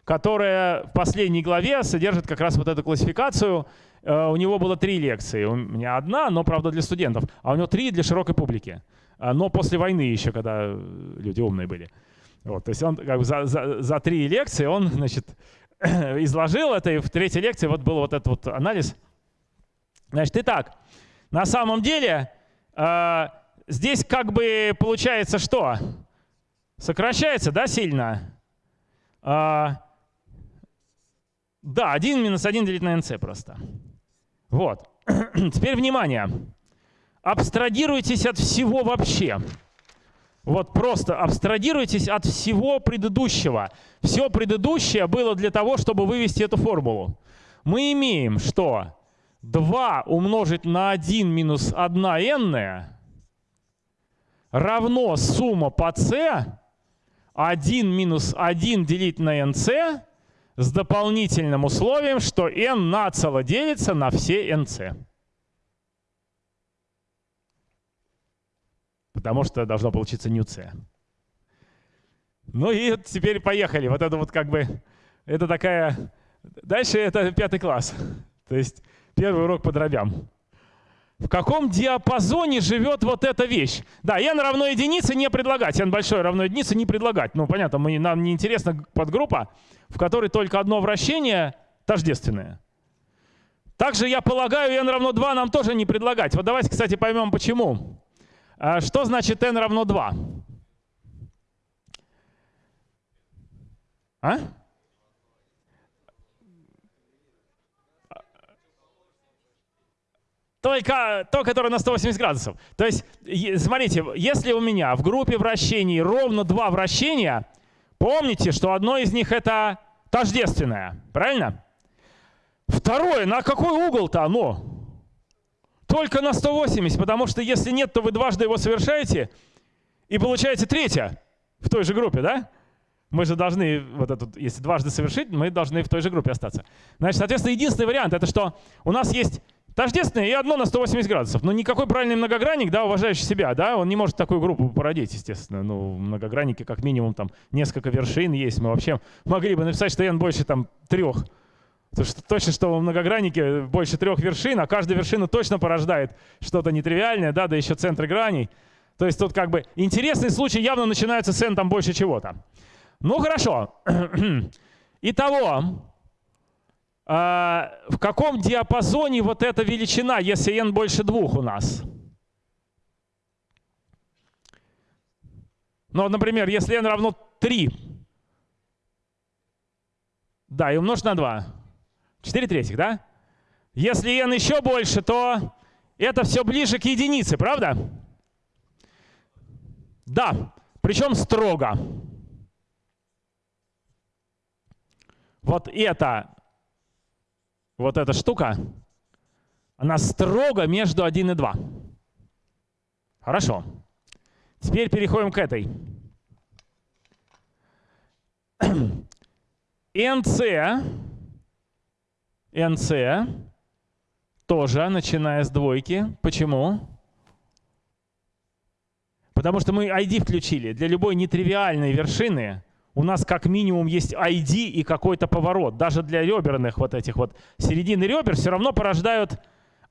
которая в последней главе содержит как раз вот эту классификацию. Э, у него было три лекции. У меня одна, но, правда, для студентов. А у него три для широкой публики. А, но после войны еще, когда люди умные были. Вот, то есть он как бы за, за, за три лекции он значит, изложил это, и в третьей лекции вот был вот этот вот анализ. Значит, итак, на самом деле э, здесь как бы получается что? Сокращается, да, сильно? А, да, 1 минус 1 делить на nc просто. Вот. Теперь внимание. Абстрагируйтесь от всего вообще. Вот просто абстрагируйтесь от всего предыдущего. Все предыдущее было для того, чтобы вывести эту формулу. Мы имеем, что 2 умножить на 1 минус 1 n равно сумма по c 1 минус 1 делить на nc с дополнительным условием, что n нацело делится на все nc. Потому что должно получиться нюция. Ну и теперь поехали. Вот это вот как бы, это такая... Дальше это пятый класс. То есть первый урок по дробям. В каком диапазоне живет вот эта вещь? Да, n равно единице не предлагать, n большое равно единице не предлагать. Ну, понятно, мы, нам не интересна подгруппа, в которой только одно вращение тождественное. Также я полагаю, n равно 2 нам тоже не предлагать. Вот давайте, кстати, поймем почему. А что значит n равно 2? А? Только то, которое на 180 градусов. То есть, смотрите, если у меня в группе вращений ровно два вращения, помните, что одно из них это тождественное. Правильно? Второе, на какой угол-то оно? Только на 180, потому что если нет, то вы дважды его совершаете, и получаете третье в той же группе, да? Мы же должны, вот эту, если дважды совершить, мы должны в той же группе остаться. Значит, соответственно, единственный вариант, это что у нас есть Тождественное и одно на 180 градусов. Но никакой правильный многогранник, да, уважающий себя, да, он не может такую группу породить, естественно. Ну, многогранники как минимум там несколько вершин есть. Мы вообще могли бы написать, что n больше там трех. Потому что точно, что в многограннике больше трех вершин, а каждая вершина точно порождает что-то нетривиальное, да, да еще центры граней. То есть тут как бы интересный случай явно начинается с n там больше чего-то. Ну хорошо. Итого, в каком диапазоне вот эта величина, если n больше двух у нас? Ну, например, если n равно 3, да, и умножить на 2. 4 третьих, да? Если n еще больше, то это все ближе к единице, правда? Да, причем строго. Вот это вот эта штука, она строго между 1 и 2. Хорошо. Теперь переходим к этой. NC, NC тоже, начиная с двойки. Почему? Потому что мы ID включили. Для любой нетривиальной вершины у нас как минимум есть ID и какой-то поворот. Даже для реберных вот этих вот середины ребер все равно порождают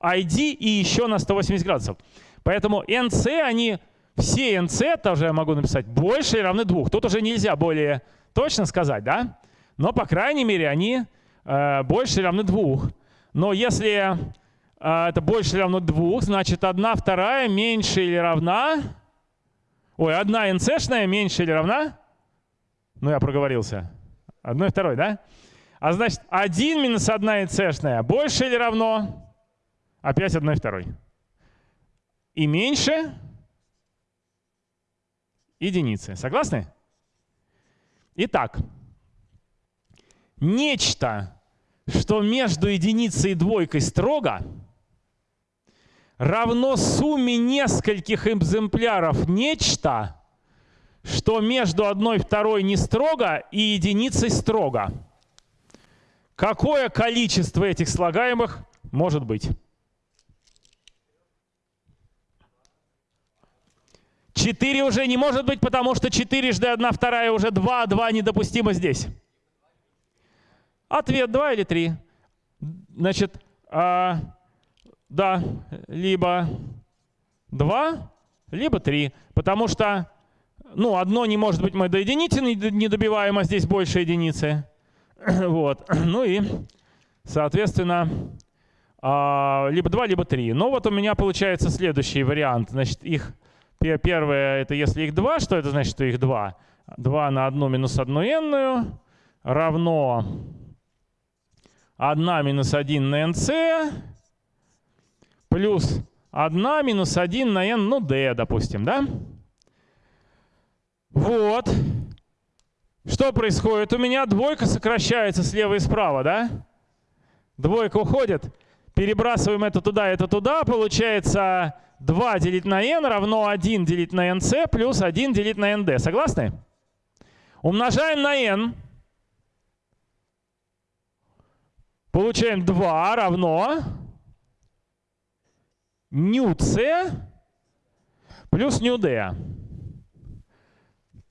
ID и еще на 180 градусов. Поэтому NC, они, все NC, тоже я могу написать, больше или равны двух. Тут уже нельзя более точно сказать, да? Но, по крайней мере, они э, больше или равны двух. Но если э, это больше или равно двух, значит, одна вторая меньше или равна... Ой, одна NC-шная меньше или равна ну, я проговорился. Одно и второй, да? А значит, 1 минус 1 и c больше или равно? Опять одной и второй. И меньше единицы. Согласны? Итак, нечто, что между единицей и двойкой строго, равно сумме нескольких экземпляров нечто, что между одной и второй не строго и единицей строго. Какое количество этих слагаемых может быть? Четыре уже не может быть, потому что четырежды одна вторая уже два, два недопустимо здесь. Ответ два или три. Значит, а, да, либо два, либо три, потому что ну, одно не может быть мы до единицы не добиваем, а здесь больше единицы. Вот. Ну и, соответственно, а, либо 2, либо 3. Но вот у меня получается следующий вариант. Значит, их первое, это если их 2, что это значит, что их 2? 2 на 1 минус 1 n равно 1 минус 1 на nc плюс 1 минус 1 на n, ну d, допустим, да? Вот. Что происходит? У меня двойка сокращается слева и справа, да? Двойка уходит. Перебрасываем это туда, это туда. Получается 2 делить на n равно 1 делить на nc плюс 1 делить на nd. Согласны? Умножаем на n. Получаем 2 равно ню c плюс ню d.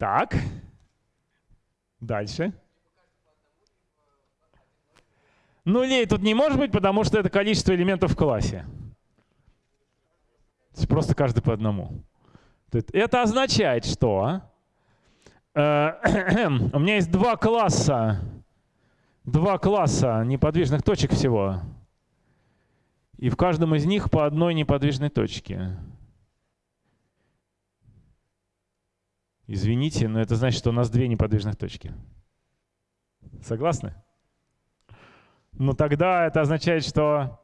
Так. Дальше. Нулей тут не может быть, потому что это количество элементов в классе. Просто каждый по одному. Это означает, что э, у меня есть два класса, два класса неподвижных точек всего. И в каждом из них по одной неподвижной точке. Извините, но это значит, что у нас две неподвижных точки. Согласны? Но тогда это означает, что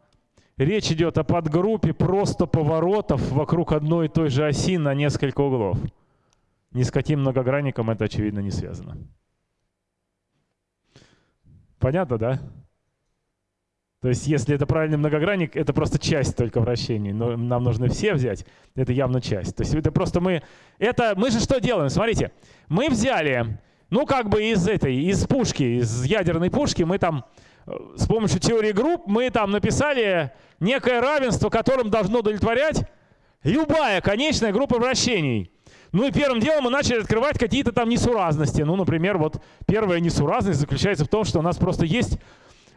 речь идет о подгруппе просто поворотов вокруг одной и той же оси на несколько углов. Ни с каким многогранником это, очевидно, не связано. Понятно, да? То есть если это правильный многогранник, это просто часть только вращений. Но нам нужно все взять. Это явно часть. То есть это просто мы... Это мы же что делаем? Смотрите. Мы взяли, ну как бы из этой, из пушки, из ядерной пушки, мы там э, с помощью теории групп, мы там написали некое равенство, которым должно удовлетворять любая конечная группа вращений. Ну и первым делом мы начали открывать какие-то там несуразности. Ну, например, вот первая несуразность заключается в том, что у нас просто есть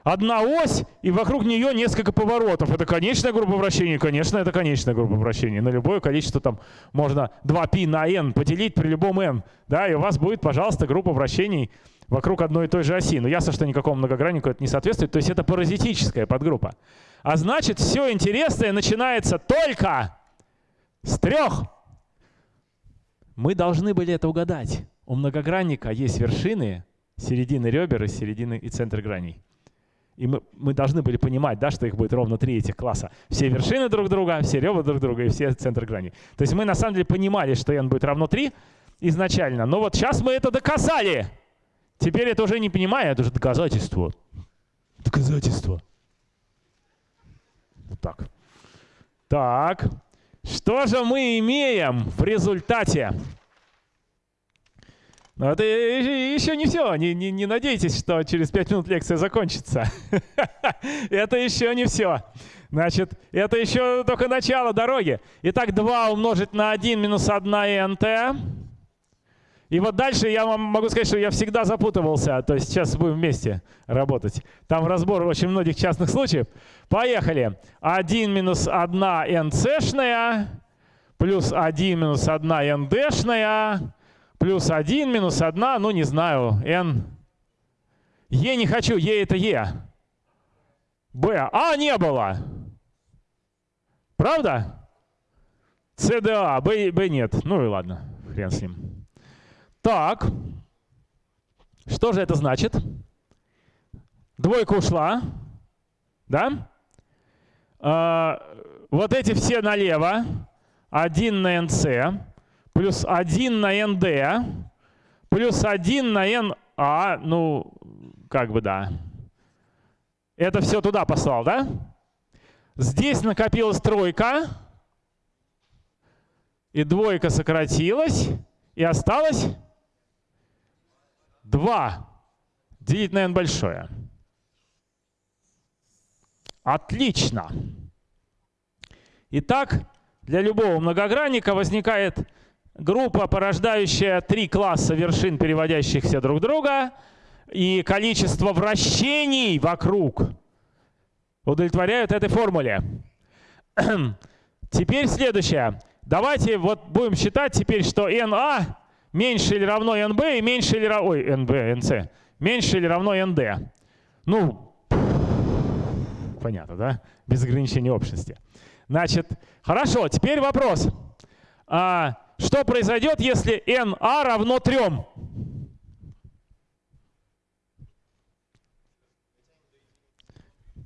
одна ось, и вокруг нее несколько поворотов. Это конечная группа вращений? Конечно, это конечная группа вращений. На любое количество там можно 2π на n поделить при любом n. Да, и у вас будет, пожалуйста, группа вращений вокруг одной и той же оси. Но ясно, что никакому многограннику это не соответствует. То есть это паразитическая подгруппа. А значит, все интересное начинается только с трех. Мы должны были это угадать. У многогранника есть вершины, середины ребер и середины и центр граней. И мы, мы должны были понимать, да, что их будет ровно три этих класса. Все вершины друг друга, все ребра друг друга и все центр грани. То есть мы на самом деле понимали, что n будет равно 3 изначально. Но вот сейчас мы это доказали. Теперь это уже не понимаю, это уже доказательство. Доказательство. Вот так. Так. Что же мы имеем в результате? Но это еще не все. Не, не, не надейтесь, что через 5 минут лекция закончится. это еще не все. Значит, это еще только начало дороги. Итак, 2 умножить на 1 минус 1 nt. И вот дальше я вам могу сказать, что я всегда запутывался. То есть сейчас будем вместе работать. Там разбор очень многих частных случаев. Поехали. 1 минус 1 nc-шная плюс 1 минус 1 nd-шная плюс 1 минус 1, ну не знаю, n. Е не хочу, Е это Е. Б. А не было. Правда? СДА, Б, Б нет. Ну и ладно, хрен с ним. Так. Что же это значит? Двойка ушла. Да? А, вот эти все налево. 1 на NC плюс 1 на nd, плюс 1 на na, ну, как бы да. Это все туда послал, да? Здесь накопилась тройка, и двойка сократилась, и осталось 2 делить на n большое. Отлично. Итак, для любого многогранника возникает группа, порождающая три класса вершин, переводящихся друг друга, и количество вращений вокруг удовлетворяют этой формуле. Теперь следующее. Давайте вот будем считать теперь, что NA меньше или равно NB и меньше или равно... Ой, NB, NC. Меньше или равно ND. Ну, понятно, да? Без ограничения общности. Значит, хорошо, теперь вопрос. А, что произойдет, если NA равно 3?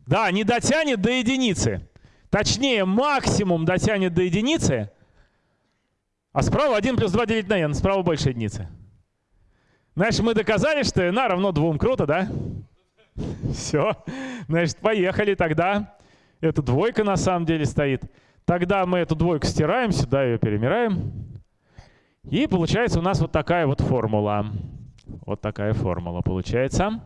Да, не дотянет до единицы. Точнее, максимум дотянет до единицы, А справа 1 плюс 2 делить на n, справа больше единицы. Значит, мы доказали, что n равно 2. Круто, да? Все. Значит, поехали тогда. Это двойка на самом деле стоит. Тогда мы эту двойку стираем, сюда ее перемираем. И получается у нас вот такая вот формула. Вот такая формула получается.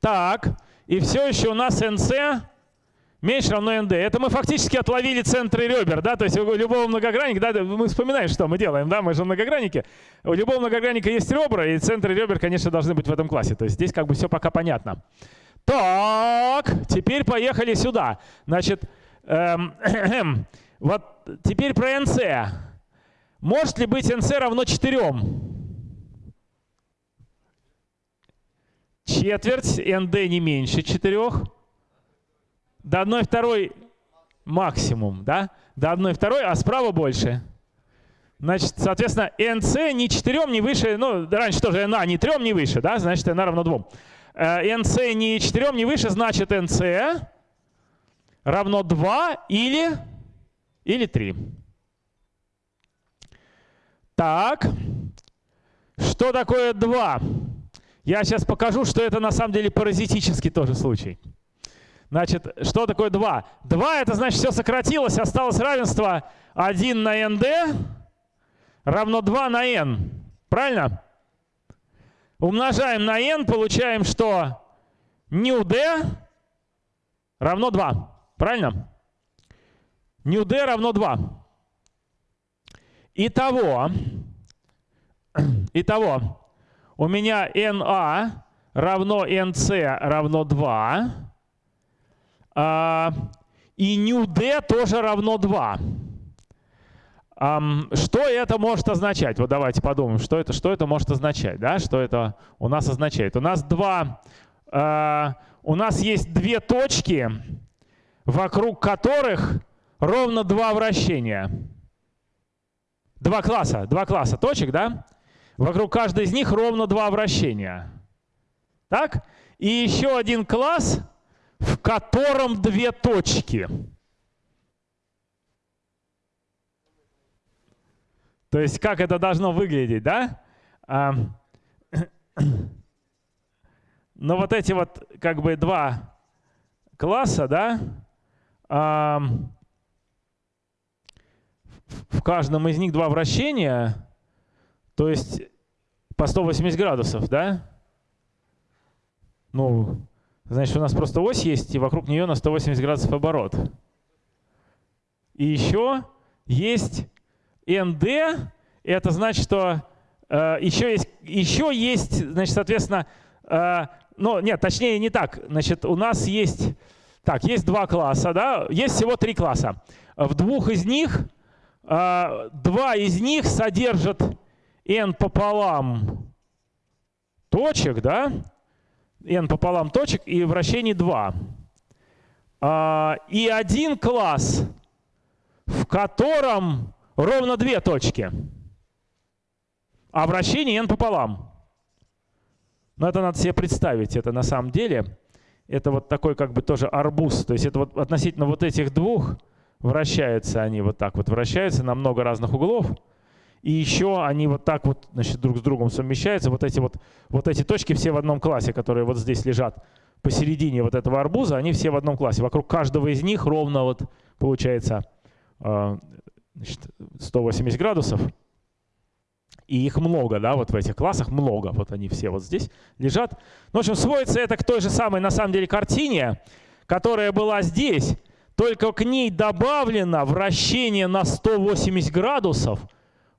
Так, и все еще у нас nc меньше равно nd. Это мы фактически отловили центры ребер, да, то есть у любого многогранника, да, мы вспоминаем, что мы делаем, да, мы же многогранники. У любого многогранника есть ребра, и центры ребер, конечно, должны быть в этом классе. То есть здесь как бы все пока понятно. Так, теперь поехали сюда. Значит, эм, вот теперь про nc. Может ли быть nc равно 4? Четверть nd не меньше 4. До 1 второй максимум, да? До 1 второй, а справа больше. Значит, соответственно, nc не 4, не выше, ну, раньше тоже na не 3, не выше, да? Значит, na равно 2. nc не 4, не выше, значит, nc равно 2 или, или 3. Так, что такое 2? Я сейчас покажу, что это на самом деле паразитический тоже случай. Значит, что такое 2? 2 это значит все сократилось, осталось равенство 1 на nd равно 2 на n. Правильно? Умножаем на n, получаем, что new d равно 2. Правильно? New d равно 2. Итого, итого, у меня na равно nc равно 2. А, и new d тоже равно 2. Что это может означать? Вот давайте подумаем, что это, что это может означать, да? Что это у нас означает? У нас два, а, у нас есть две точки, вокруг которых ровно два вращения. Два класса, два класса точек, да? Вокруг каждой из них ровно два вращения. Так? И еще один класс, в котором две точки. То есть как это должно выглядеть, да? А, но вот эти вот как бы два класса, да, а, в каждом из них два вращения, то есть по 180 градусов, да? Ну, Значит, у нас просто ось есть, и вокруг нее на 180 градусов оборот. И еще есть ND, это значит, что э, еще, есть, еще есть, значит, соответственно, э, ну, нет, точнее не так. Значит, у нас есть, так, есть два класса, да, есть всего три класса. В двух из них, два из них содержат n пополам точек, да, n пополам точек и вращений 2. А, и один класс, в котором ровно две точки, а вращение n пополам. Но это надо себе представить, это на самом деле, это вот такой как бы тоже арбуз, то есть это вот относительно вот этих двух вращаются они вот так вот, вращаются на много разных углов, и еще они вот так вот значит, друг с другом совмещаются. Вот эти, вот, вот эти точки все в одном классе, которые вот здесь лежат посередине вот этого арбуза, они все в одном классе. Вокруг каждого из них ровно вот получается э, значит, 180 градусов. И их много, да, вот в этих классах много. Вот они все вот здесь лежат. Ну, в общем, сводится это к той же самой, на самом деле, картине, которая была здесь, только к ней добавлено вращение на 180 градусов –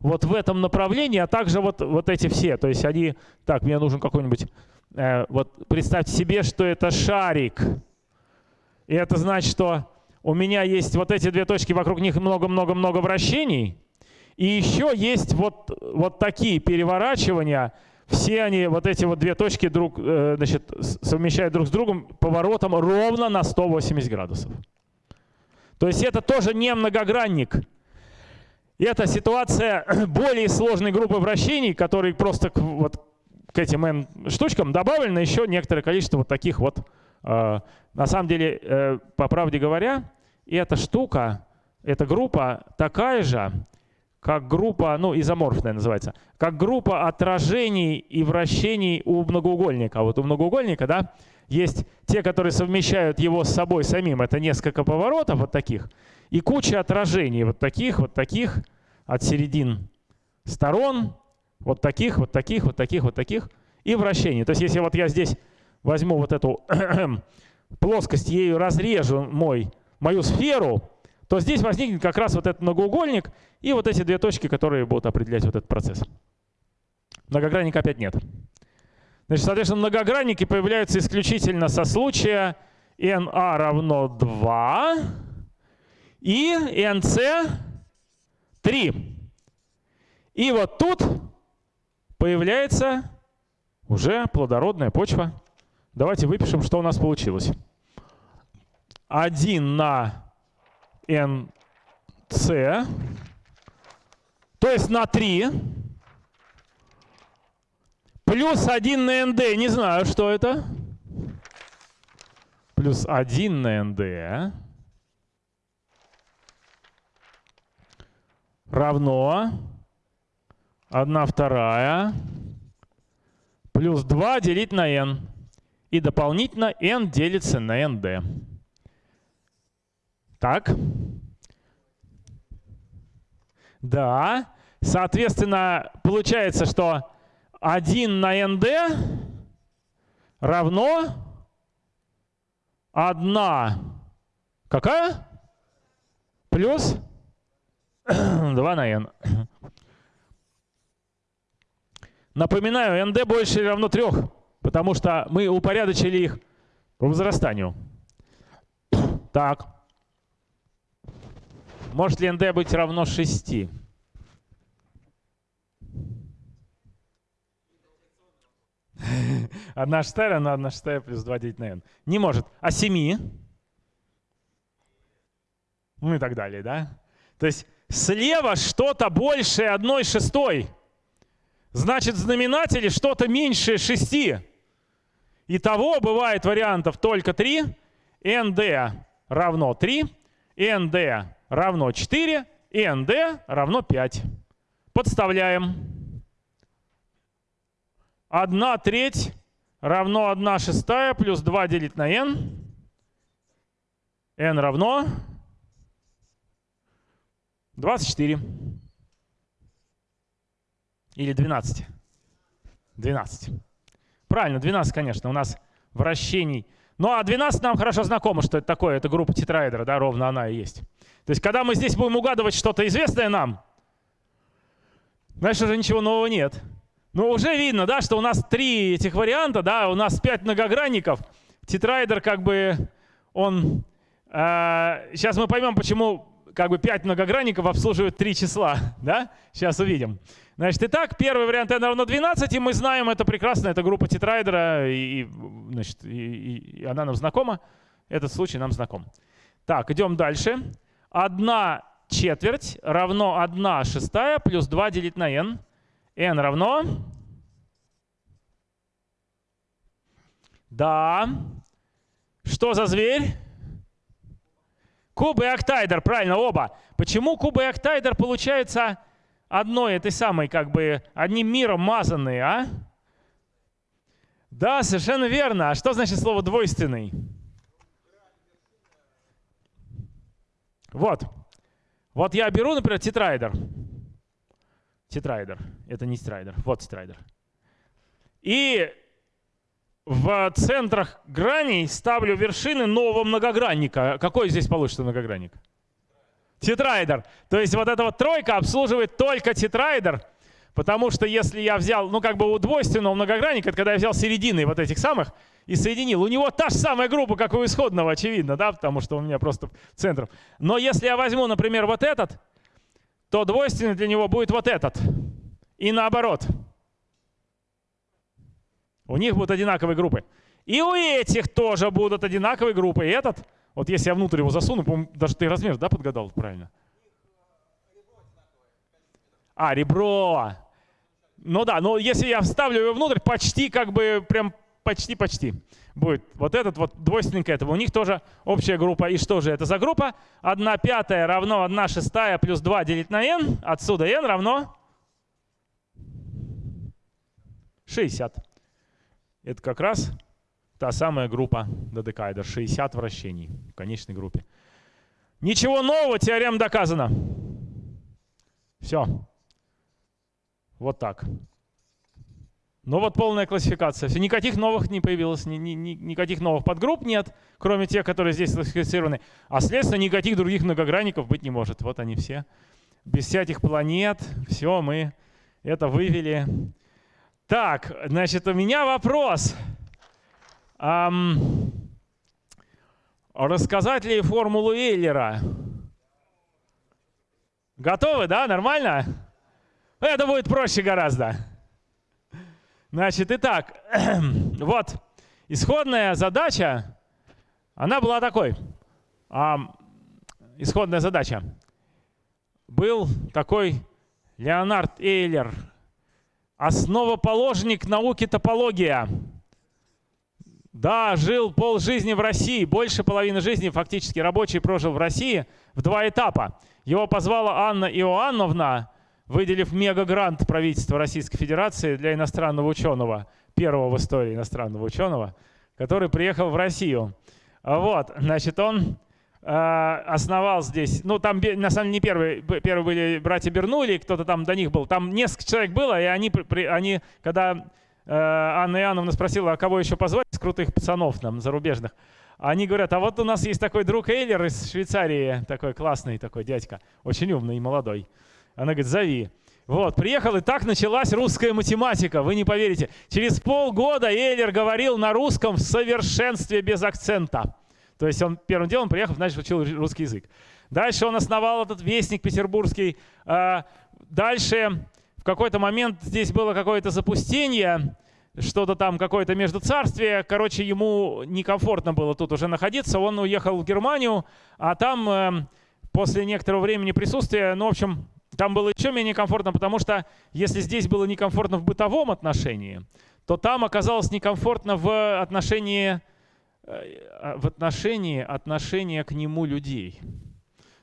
вот в этом направлении, а также вот, вот эти все. То есть они, так, мне нужен какой-нибудь, э, вот представьте себе, что это шарик. И это значит, что у меня есть вот эти две точки, вокруг них много-много-много вращений. И еще есть вот, вот такие переворачивания. Все они, вот эти вот две точки друг, э, значит, совмещают друг с другом поворотом ровно на 180 градусов. То есть это тоже не многогранник. Это ситуация более сложной группы вращений, которые просто к, вот, к этим n штучкам добавлено еще некоторое количество вот таких вот. Э, на самом деле, э, по правде говоря, эта штука, эта группа такая же, как группа, ну, изоморфная называется, как группа отражений и вращений у многоугольника. А вот у многоугольника, да, есть те, которые совмещают его с собой самим. Это несколько поворотов вот таких. И куча отражений вот таких, вот таких от середин сторон. Вот таких, вот таких, вот таких, вот таких. И вращений. То есть если вот я здесь возьму вот эту плоскость, ею разрежу мой, мою сферу, то здесь возникнет как раз вот этот многоугольник и вот эти две точки, которые будут определять вот этот процесс. Многогранника опять нет. Значит, соответственно, многогранники появляются исключительно со случая NA равно 2 и NC 3. И вот тут появляется уже плодородная почва. Давайте выпишем, что у нас получилось. 1 на NC, то есть на 3 Плюс 1 на nd, не знаю, что это. Плюс 1 на nd равно 1 вторая плюс 2 делить на n. И дополнительно n делится на nd. Так. Да. Соответственно, получается, что 1 на nd равно 1 какая? Плюс 2 на n. Напоминаю, nd больше или равно 3, потому что мы упорядочили их по возрастанию. Так. Может ли nd быть равно 6? Одна шестая равна одна шестая плюс 2 делить на n. Не может. А 7? Ну и так далее, да? То есть слева что-то большее одной шестой. Значит, в знаменателе что-то меньшее 6. Итого бывает вариантов только 3. nd равно 3, nd равно 4, и nd равно 5. Подставляем. 1 треть равно 1 шестая плюс 2 делить на n. n равно 24. Или 12. 12. Правильно, 12, конечно. У нас вращений. Ну а 12 нам хорошо знакомо, что это такое. Это группа тетраэдра, да, ровно она и есть. То есть когда мы здесь будем угадывать что-то известное нам, значит, уже ничего нового нет. Ну, уже видно, да, что у нас три этих варианта, да, у нас пять многогранников. Тетрайдер как бы, он... Э, сейчас мы поймем, почему как бы 5 многогранников обслуживают три числа, да? Сейчас увидим. Значит, итак, первый вариант n равно 12, и мы знаем, это прекрасно, это группа тетрайдера, и, значит, и, и она нам знакома, этот случай нам знаком. Так, идем дальше. 1 четверть равно 1 шестая плюс 2 делить на n n равно... Да. Что за зверь? Куб и октаэдр, правильно, оба. Почему куб и октаэдр получаются одной этой самой, как бы, одним миром мазанные, а? Да, совершенно верно. А что значит слово двойственный? Вот. Вот я беру, например, тетраэдр тетраэдр. Это не тетраэдр, вот тетраэдр. И в центрах граней ставлю вершины нового многогранника. Какой здесь получится многогранник? Тетрайдер. То есть вот эта вот тройка обслуживает только тетрайдер, потому что если я взял, ну как бы у двойственного многогранника, это когда я взял середины вот этих самых и соединил, у него та же самая группа, как у исходного, очевидно, да, потому что у меня просто центр. Но если я возьму, например, вот этот, то двойственный для него будет вот этот. И наоборот. У них будут одинаковые группы. И у этих тоже будут одинаковые группы. И этот, вот если я внутрь его засуну, даже ты размер, да, подгадал правильно? А, ребро. Ну да, но если я вставлю его внутрь, почти как бы прям почти-почти будет вот этот вот двойственный к этому. У них тоже общая группа. И что же это за группа? 1 пятая равно 1 шестая плюс 2 делить на n. Отсюда n равно 60. Это как раз та самая группа Додекайдер. 60 вращений в конечной группе. Ничего нового, теорема доказана. Все. Вот так. Ну вот полная классификация. Никаких новых не появилось, ни, ни, ни, никаких новых подгрупп нет, кроме тех, которые здесь классифицированы. А следственно, никаких других многогранников быть не может. Вот они все. Без всяких планет. Все, мы это вывели. Так, значит, у меня вопрос. Эм, рассказать ли формулу Эйлера? Готовы, да? Нормально? Это будет проще гораздо. Значит, итак, вот исходная задача, она была такой. А, исходная задача. Был такой Леонард Эйлер, основоположник науки топология. Да, жил пол жизни в России, больше половины жизни фактически рабочий прожил в России в два этапа. Его позвала Анна Иоанновна, выделив мегагрант правительства Российской Федерации для иностранного ученого, первого в истории иностранного ученого, который приехал в Россию. Вот, значит, он э, основал здесь, ну там на самом деле не первые, первые были братья Бернули, кто-то там до них был, там несколько человек было, и они, они когда э, Анна Иоанновна спросила, а кого еще позвать из крутых пацанов нам, зарубежных, они говорят, а вот у нас есть такой друг Эйлер из Швейцарии, такой классный такой дядька, очень умный и молодой. Она говорит, зови. Вот, приехал, и так началась русская математика. Вы не поверите. Через полгода Эйлер говорил на русском в совершенстве без акцента. То есть он первым делом приехал, значит, учил русский язык. Дальше он основал этот вестник петербургский. А, дальше в какой-то момент здесь было какое-то запустение, что-то там, какое-то между царствие. Короче, ему некомфортно было тут уже находиться. Он уехал в Германию, а там эм, после некоторого времени присутствия, ну, в общем, там было еще менее комфортно, потому что если здесь было некомфортно в бытовом отношении, то там оказалось некомфортно в отношении, э, в отношении отношения к нему людей.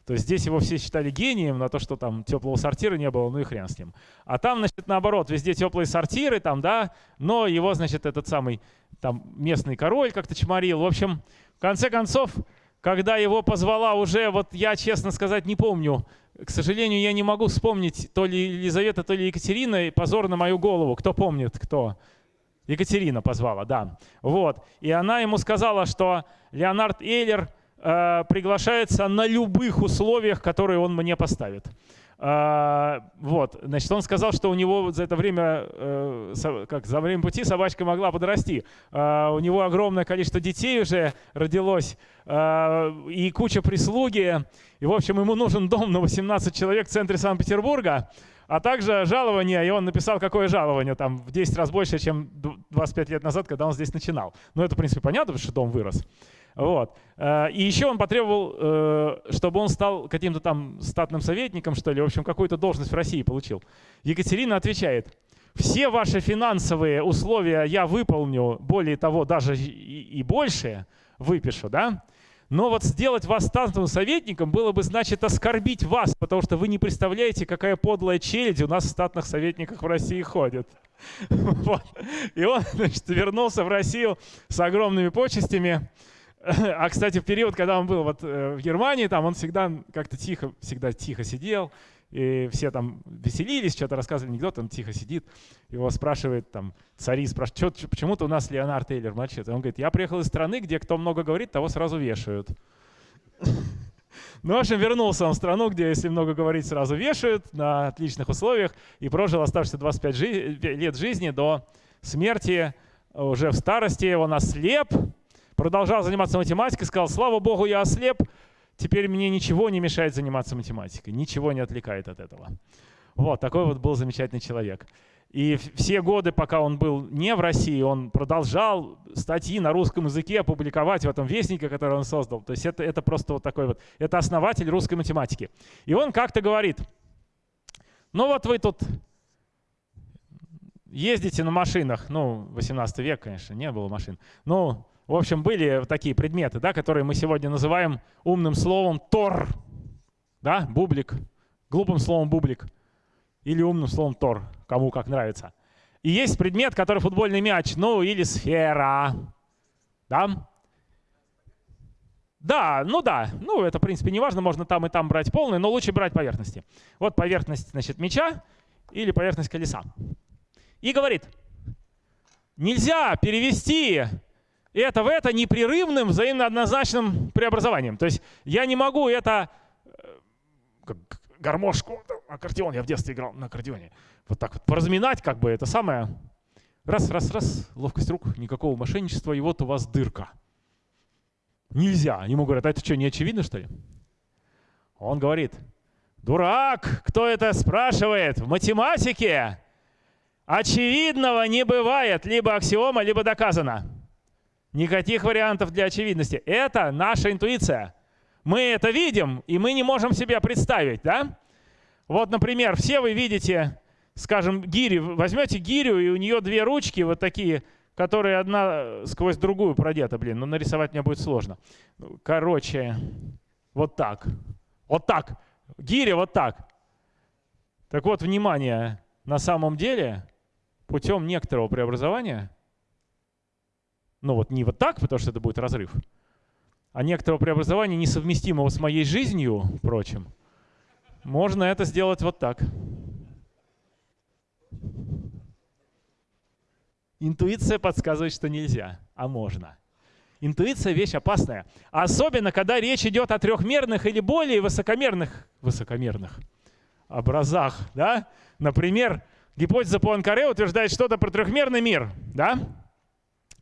То есть здесь его все считали гением на то, что там теплого сортира не было, ну и хрен с ним. А там, значит, наоборот, везде теплые сортиры, там, да, но его, значит, этот самый там местный король как-то чморил. В общем, в конце концов, когда его позвала уже, вот я, честно сказать, не помню, к сожалению, я не могу вспомнить, то ли Елизавета, то ли Екатерина, позор на мою голову. Кто помнит, кто? Екатерина позвала, да. Вот. И она ему сказала, что Леонард Эйлер э, приглашается на любых условиях, которые он мне поставит. А, вот, значит, он сказал, что у него за это время, э, как за время пути собачка могла подрасти. А, у него огромное количество детей уже родилось а, и куча прислуги. И, в общем, ему нужен дом на 18 человек в центре Санкт-Петербурга, а также жалование, и он написал, какое жалование, там в 10 раз больше, чем 25 лет назад, когда он здесь начинал. Ну, это, в принципе, понятно, потому что дом вырос. Вот. Э, и еще он потребовал, э, чтобы он стал каким-то там статным советником, что ли, в общем, какую-то должность в России получил. Екатерина отвечает, все ваши финансовые условия я выполню, более того, даже и, больше выпишу, да? Но вот сделать вас статным советником было бы, значит, оскорбить вас, потому что вы не представляете, какая подлая челядь у нас в статных советниках в России ходит. Вот. И он, значит, вернулся в Россию с огромными почестями. А, кстати, в период, когда он был вот э, в Германии, там он всегда как-то тихо, всегда тихо сидел, и все там веселились, что-то рассказывали анекдот, он тихо сидит, его спрашивает там цари, спрашивают, почему-то у нас Леонард Тейлер молчит. Он говорит, я приехал из страны, где кто много говорит, того сразу вешают. Ну, в общем, вернулся он в страну, где, если много говорить, сразу вешают на отличных условиях и прожил оставшиеся 25 жи лет жизни до смерти уже в старости. Он ослеп, продолжал заниматься математикой, сказал, слава богу, я ослеп, теперь мне ничего не мешает заниматься математикой, ничего не отвлекает от этого. Вот, такой вот был замечательный человек. И все годы, пока он был не в России, он продолжал статьи на русском языке публиковать в этом вестнике, который он создал. То есть это, это просто вот такой вот, это основатель русской математики. И он как-то говорит, ну вот вы тут ездите на машинах, ну, 18 век, конечно, не было машин. Ну, в общем, были такие предметы, да, которые мы сегодня называем умным словом «тор». Да, бублик, глупым словом «бублик» или умным словом «тор», кому как нравится. И есть предмет, который футбольный мяч, ну или сфера. Да? Да, ну да. Ну, это, в принципе, не важно, можно там и там брать полный, но лучше брать поверхности. Вот поверхность, значит, мяча или поверхность колеса. И говорит, нельзя перевести это в это непрерывным взаимно однозначным преобразованием. То есть я не могу это э, как гармошку, аккордеон, я в детстве играл на аккордеоне, вот так вот поразминать как бы это самое. Раз, раз, раз, ловкость рук, никакого мошенничества, и вот у вас дырка. Нельзя. Ему говорят, а это что, не очевидно, что ли? Он говорит, дурак, кто это спрашивает? В математике очевидного не бывает, либо аксиома, либо доказано. Никаких вариантов для очевидности. Это наша интуиция. Мы это видим, и мы не можем себе представить, да? Вот, например, все вы видите, скажем, гирю. Возьмете гирю, и у нее две ручки вот такие, которые одна сквозь другую продета. Блин, ну нарисовать мне будет сложно. Короче, вот так. Вот так. Гиря вот так. Так вот, внимание, на самом деле путем некоторого преобразования, ну вот не вот так, потому что это будет разрыв, а некоторого преобразования, несовместимого с моей жизнью, впрочем, можно это сделать вот так. Интуиция подсказывает, что нельзя, а можно. Интуиция — вещь опасная. Особенно, когда речь идет о трехмерных или более высокомерных, высокомерных образах. Да? Например, гипотеза Пуанкаре утверждает что-то про трехмерный мир. Да?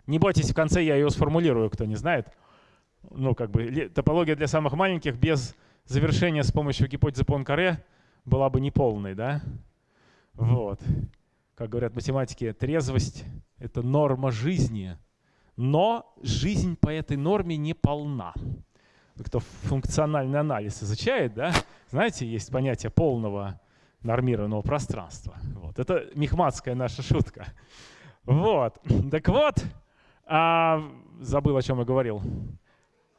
Не бойтесь, в конце я ее сформулирую, кто не знает. Ну, как бы топология для самых маленьких без завершения с помощью гипотезы Пуанкаре была бы неполной. Да? Вот. Как говорят математики, трезвость — это норма жизни. Но жизнь по этой норме не полна. Кто функциональный анализ изучает, да, знаете, есть понятие полного нормированного пространства. Вот. Это мехматская наша шутка. Вот. Так вот, а, забыл, о чем я говорил.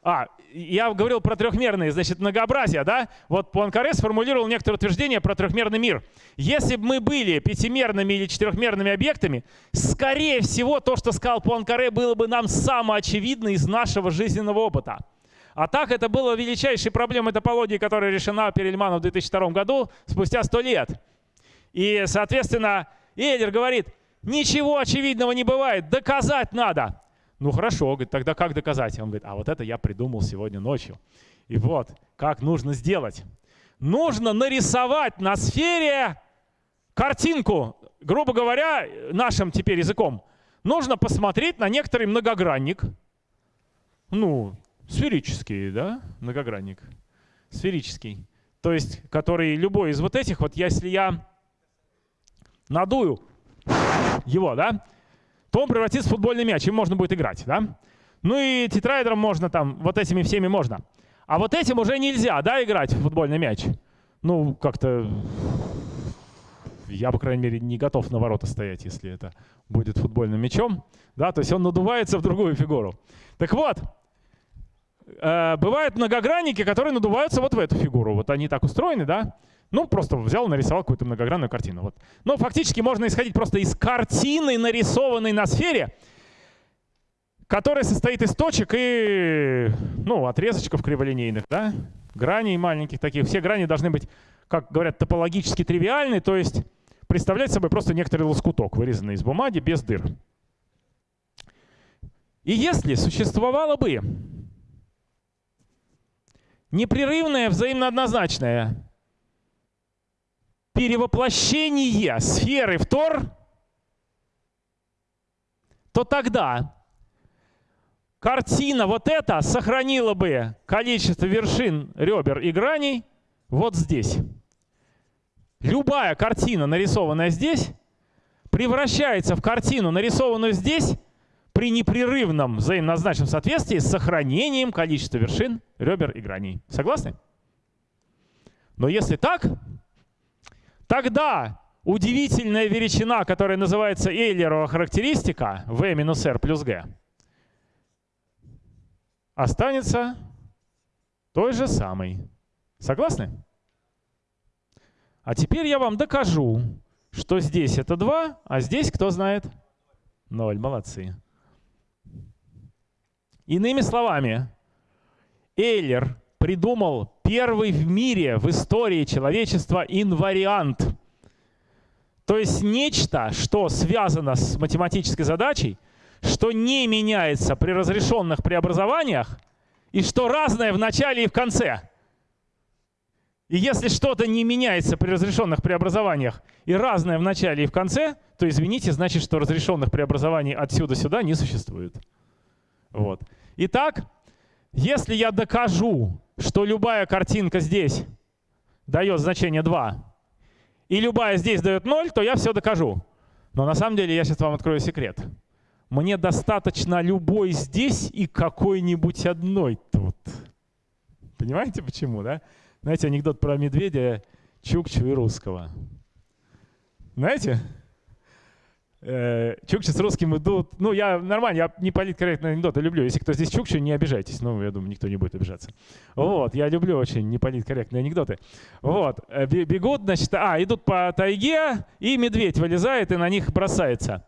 А, я говорил про трехмерные, значит, многообразие, да? Вот Пуанкаре сформулировал некоторое утверждение про трехмерный мир. Если бы мы были пятимерными или четырехмерными объектами, скорее всего, то, что сказал Пуанкаре, было бы нам самоочевидно из нашего жизненного опыта. А так это было величайшей проблемой топологии, которая решена Перельманом в 2002 году, спустя сто лет. И, соответственно, Эйлер говорит, ничего очевидного не бывает, доказать надо. Ну хорошо, говорит, тогда как доказать? Он говорит, а вот это я придумал сегодня ночью. И вот, как нужно сделать. Нужно нарисовать на сфере картинку, грубо говоря, нашим теперь языком. Нужно посмотреть на некоторый многогранник. Ну, сферический, да, многогранник. Сферический. То есть, который любой из вот этих, вот если я надую его, да, то он превратится в футбольный мяч, им можно будет играть. Да? Ну и тетраэдром можно там, вот этими всеми можно. А вот этим уже нельзя, да, играть в футбольный мяч? Ну, как-то я, по крайней мере, не готов на ворота стоять, если это будет футбольным мячом. Да, то есть он надувается в другую фигуру. Так вот, э, бывают многогранники, которые надуваются вот в эту фигуру. Вот они так устроены, да? Ну, просто взял, нарисовал какую-то многогранную картину. Вот. Но фактически можно исходить просто из картины, нарисованной на сфере, которая состоит из точек и ну, отрезочков криволинейных, да? граней маленьких таких. Все грани должны быть, как говорят, топологически тривиальны, то есть представлять собой просто некоторый лоскуток, вырезанный из бумаги без дыр. И если существовало бы непрерывное взаимно однозначное перевоплощение сферы в Тор, то тогда картина вот эта сохранила бы количество вершин, ребер и граней вот здесь. Любая картина, нарисованная здесь, превращается в картину, нарисованную здесь, при непрерывном взаимнозначном соответствии с сохранением количества вершин, ребер и граней. Согласны? Но если так, Тогда удивительная величина, которая называется Эйлерова характеристика v минус r плюс g, останется той же самой. Согласны? А теперь я вам докажу, что здесь это 2, а здесь, кто знает, 0. Молодцы. Иными словами, Эйлер придумал первый в мире, в истории человечества инвариант. То есть нечто, что связано с математической задачей, что не меняется при разрешенных преобразованиях, и что разное в начале и в конце. И если что-то не меняется при разрешенных преобразованиях и разное в начале и в конце, то, извините, значит, что разрешенных преобразований отсюда сюда не существует. Вот. Итак, если я докажу, что любая картинка здесь дает значение 2, и любая здесь дает 0, то я все докажу. Но на самом деле я сейчас вам открою секрет. Мне достаточно любой здесь и какой-нибудь одной тут. Понимаете почему, да? Знаете, анекдот про медведя, Чукчу и русского. Знаете? Э, чукчи с русским идут. Ну, я нормально, я не политкорректные анекдоты люблю. Если кто здесь чукчу, не обижайтесь. Ну, я думаю, никто не будет обижаться. Вот, я люблю очень неполиткорректные анекдоты. Вот, э, бегут, значит, а, идут по тайге, и медведь вылезает и на них бросается.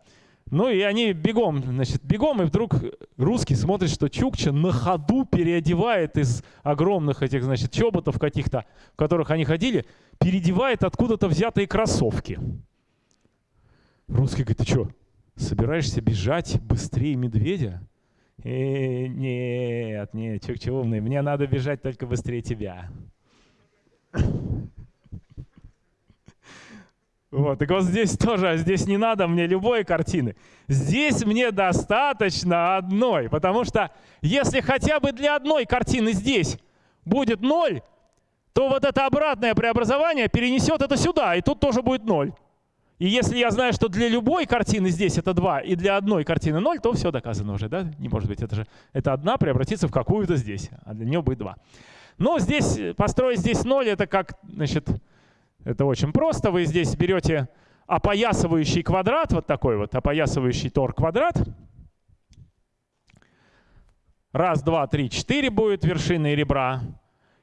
Ну и они бегом, значит, бегом, и вдруг русский смотрит, что Чукча на ходу переодевает из огромных этих, значит, чоботов каких-то, в которых они ходили, переодевает откуда-то взятые кроссовки. Русский говорит, ты что, собираешься бежать быстрее медведя? Э, нет, нет, Чукча умный, мне надо бежать только быстрее тебя. Вот, так вот здесь тоже, а здесь не надо мне любой картины. Здесь мне достаточно одной, потому что если хотя бы для одной картины здесь будет ноль, то вот это обратное преобразование перенесет это сюда, и тут тоже будет ноль. И если я знаю, что для любой картины здесь это 2, и для одной картины 0, то все доказано уже, да? Не может быть, это же это одна превратится в какую-то здесь, а для нее будет 2. Но здесь, построить здесь 0, это как, значит, это очень просто. Вы здесь берете опоясывающий квадрат, вот такой вот опоясывающий тор квадрат. Раз, два, три, четыре будет вершины ребра.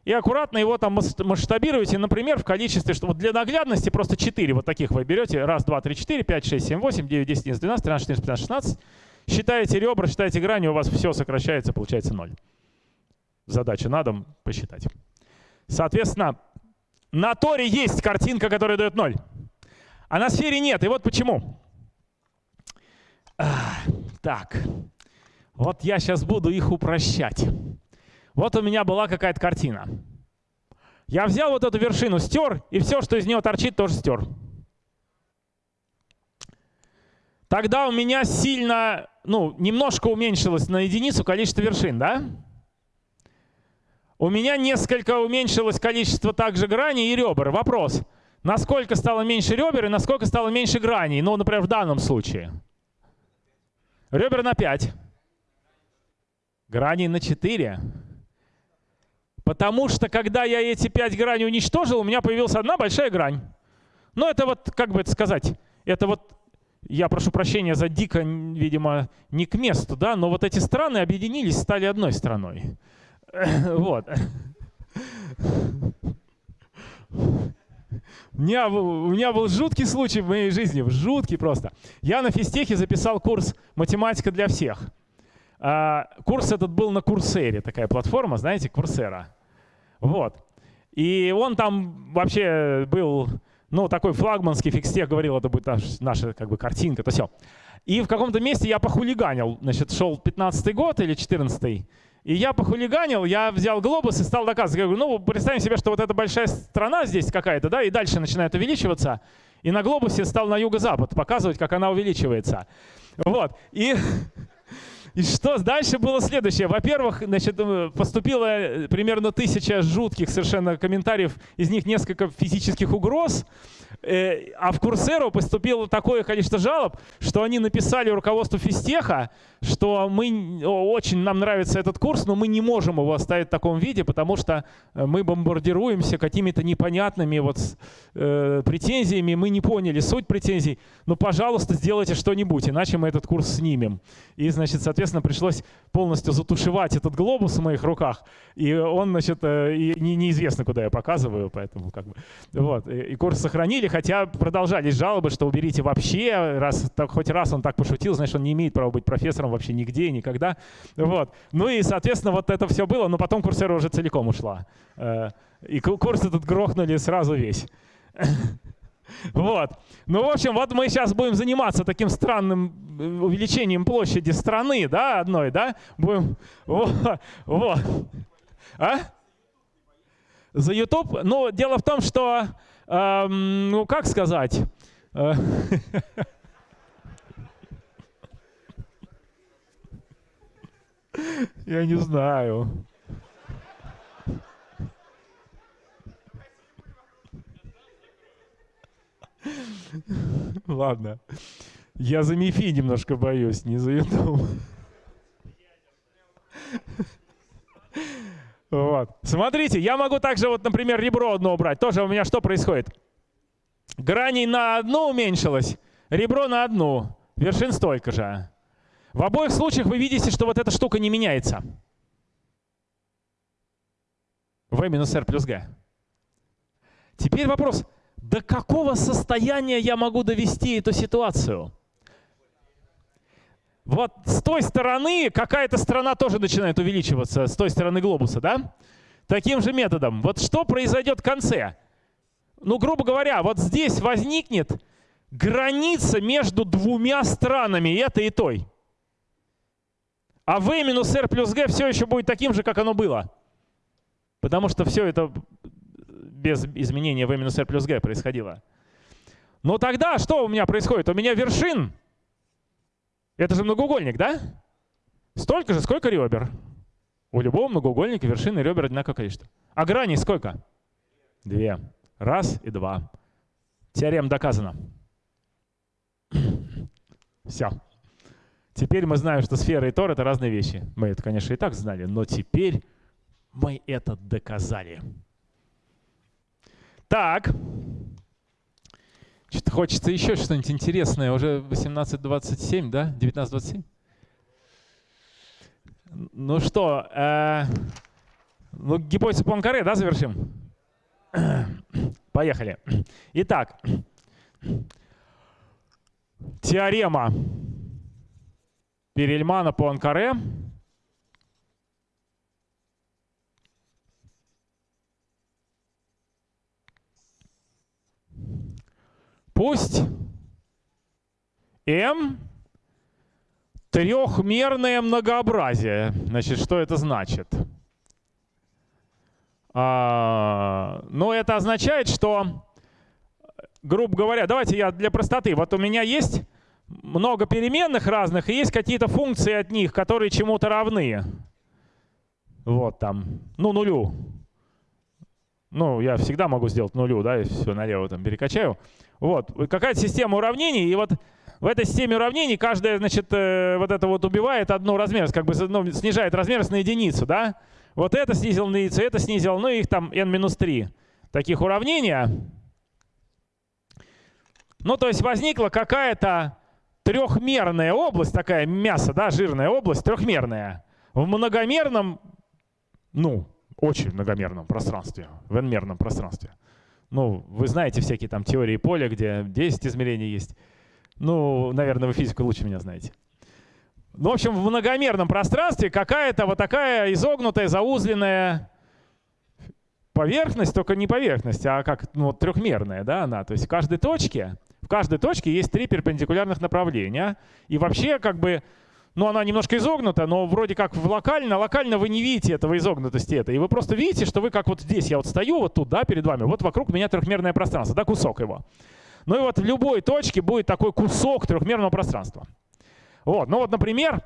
И аккуратно его там масштабируете, например, в количестве, что вот для наглядности просто 4 вот таких вы берете. Раз, два, три, четыре, пять, шесть, семь, восемь, девять, десять, одиннадцать, двенадцать, тринадцать, четырнадцать, пятнадцать, шестнадцать. Считаете ребра, считаете грани, у вас все сокращается, получается ноль. Задача на дом посчитать. Соответственно, на Торе есть картинка, которая дает ноль. А на сфере нет. И вот почему. Так. Вот я сейчас буду их упрощать. Вот у меня была какая-то картина. Я взял вот эту вершину, стер, и все, что из нее торчит, тоже стер. Тогда у меня сильно, ну, немножко уменьшилось на единицу количество вершин, да? У меня несколько уменьшилось количество также граней и ребер. Вопрос, насколько стало меньше ребер и насколько стало меньше граней? Ну, например, в данном случае. Ребер на 5. Граней на 4. Потому что, когда я эти 5 граней уничтожил, у меня появилась одна большая грань. Ну, это вот, как бы это сказать, это вот, я прошу прощения за дико, видимо, не к месту, да, но вот эти страны объединились, стали одной страной. Вот. У меня, у меня был жуткий случай в моей жизни, жуткий просто. Я на физтехе записал курс «Математика для всех». А, курс этот был на Курсере, такая платформа, знаете, Курсера. Вот. И он там вообще был, ну, такой флагманский фикстех, говорил, это будет наш, наша как бы картинка, то все. И в каком-то месте я похулиганил, значит, шел 15 год или 14 -й, и я похулиганил, я взял глобус и стал доказывать. Я говорю, ну, представим себе, что вот эта большая страна здесь какая-то, да, и дальше начинает увеличиваться. И на глобусе стал на юго-запад показывать, как она увеличивается. Вот. И И что дальше было следующее? Во-первых, значит, э, поступило э, примерно тысяча жутких совершенно комментариев, из них несколько физических угроз. Э, а в Курсеру поступило такое количество жалоб, что они написали руководству физтеха, что мы очень нам нравится этот курс, но мы не можем его оставить в таком виде, потому что мы бомбардируемся какими-то непонятными вот э, претензиями, мы не поняли суть претензий. Ну, пожалуйста, сделайте что-нибудь, иначе мы этот курс снимем. И, значит, соответственно, пришлось полностью затушевать этот глобус в моих руках, и он, значит, э, и не, неизвестно, куда я показываю, поэтому как бы вот. И, и курс сохранили, хотя продолжались жалобы, что уберите вообще, раз так, хоть раз он так пошутил, значит, он не имеет права быть профессором вообще нигде, никогда. Вот. Ну и, соответственно, вот это все было, но потом курсера уже целиком ушла. Э, и курс этот грохнули сразу весь. Вот. Ну, в общем, вот мы сейчас будем заниматься таким странным э, увеличением площади страны, да, одной, да? Будем... Вот. вот. А? За YouTube? Ну, дело в том, что ну, как сказать? Э, я не знаю. Ладно. Я за МИФИ немножко боюсь, не за YouTube. Вот. Смотрите, я могу также, вот, например, ребро одно убрать. Тоже у меня что происходит? Граней на одну уменьшилось, ребро на одну. Вершин столько же. В обоих случаях вы видите, что вот эта штука не меняется. V минус R плюс G. Теперь вопрос, до какого состояния я могу довести эту ситуацию? Вот с той стороны какая-то страна тоже начинает увеличиваться, с той стороны глобуса, да? Таким же методом. Вот что произойдет в конце? Ну, грубо говоря, вот здесь возникнет граница между двумя странами, этой и той. А v минус r плюс g все еще будет таким же, как оно было. Потому что все это без изменения v минус r плюс g происходило. Но тогда что у меня происходит? У меня вершин это же многоугольник, да? Столько же, сколько ребер. У любого многоугольника вершины ребер одинаковое количество. А граней сколько? Две. Раз и два. Теорема доказана. Все. Теперь мы знаем, что сфера и тор — это разные вещи. Мы это, конечно, и так знали, но теперь мы это доказали. Так. Что-то хочется еще что-нибудь интересное. Уже 18.27, да? 19.27? Ну что, э, ну, гипотезу Пуанкаре, да, завершим? Поехали. Итак, теорема Перельмана Пусть m трехмерное многообразие. Значит, что это значит? А, ну, это означает, что, грубо говоря, давайте я для простоты. Вот у меня есть много переменных разных, и есть какие-то функции от них, которые чему-то равны. Вот там, ну, нулю. Ну, я всегда могу сделать нулю, да, и все налево там перекачаю. Вот, какая-то система уравнений, и вот в этой системе уравнений каждая, значит, э, вот это вот убивает одну размерность, как бы ну, снижает размерность на единицу, да? Вот это снизил на единицу, это снизил, ну их там n-3 таких уравнения. Ну, то есть возникла какая-то трехмерная область, такая мясо, да, жирная область, трехмерная. В многомерном, ну, очень многомерном пространстве, в n-мерном пространстве. Ну, вы знаете всякие там теории поля, где 10 измерений есть. Ну, наверное, вы физику лучше меня знаете. Ну, в общем, в многомерном пространстве какая-то вот такая изогнутая, заузленная поверхность, только не поверхность, а как ну, трехмерная, да, она. То есть в каждой точке, в каждой точке есть три перпендикулярных направления. И вообще, как бы, ну, она немножко изогнута, но вроде как в локально, локально вы не видите этого изогнутости это. И вы просто видите, что вы как вот здесь, я вот стою вот тут, да, перед вами, вот вокруг меня трехмерное пространство, да, кусок его. Ну и вот в любой точке будет такой кусок трехмерного пространства. Вот, ну вот, например,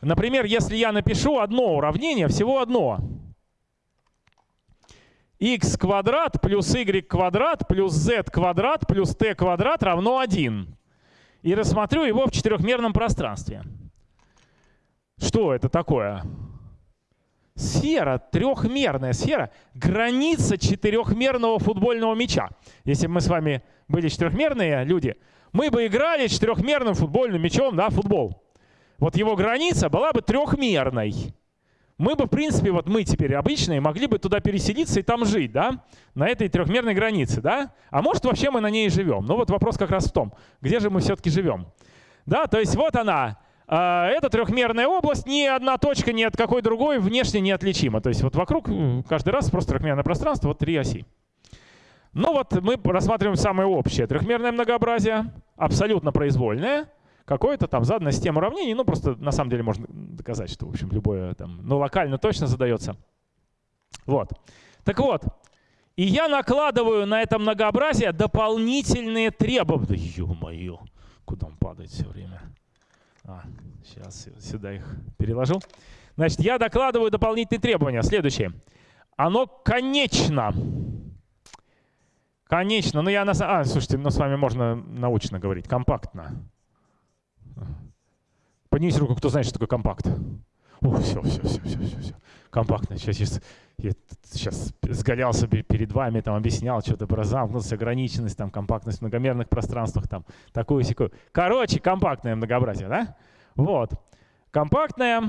Например, если я напишу одно уравнение, всего одно. x квадрат плюс y квадрат плюс z квадрат плюс t квадрат равно 1. И рассмотрю его в четырехмерном пространстве. Что это такое? Сфера, трехмерная сфера, граница четырехмерного футбольного мяча. Если бы мы с вами были четырехмерные люди, мы бы играли четырехмерным футбольным мячом, да, футбол. Вот его граница была бы трехмерной. Мы бы, в принципе, вот мы теперь обычные, могли бы туда переселиться и там жить, да, на этой трехмерной границе, да. А может, вообще мы на ней и живем. Но вот вопрос как раз в том, где же мы все-таки живем. Да, то есть вот она, а, эта трехмерная область, ни одна точка ни от какой другой внешне неотличима. То есть вот вокруг каждый раз просто трехмерное пространство, вот три оси. Ну вот мы рассматриваем самое общее. Трехмерное многообразие, абсолютно произвольное, какое-то там заданная система уравнений. Ну просто на самом деле можно доказать, что в общем любое там, ну локально точно задается. Вот. Так вот, и я накладываю на это многообразие дополнительные требования. Ё-моё, куда он падает все время. А, сейчас сюда их переложу. Значит, я докладываю дополнительные требования. Следующее. Оно конечно. Конечно. Ну, я на... А, слушайте, ну, с вами можно научно говорить. Компактно. Поднимите руку, кто знает, что такое компакт. О, все, все, все, все, все, все. Компактно. Сейчас, сейчас, я сейчас сгалялся перед вами, там объяснял что-то про замкнутость, ограниченность, там, компактность в многомерных пространствах, там, такую секую. Короче, компактное многообразие, да? Вот. Компактное,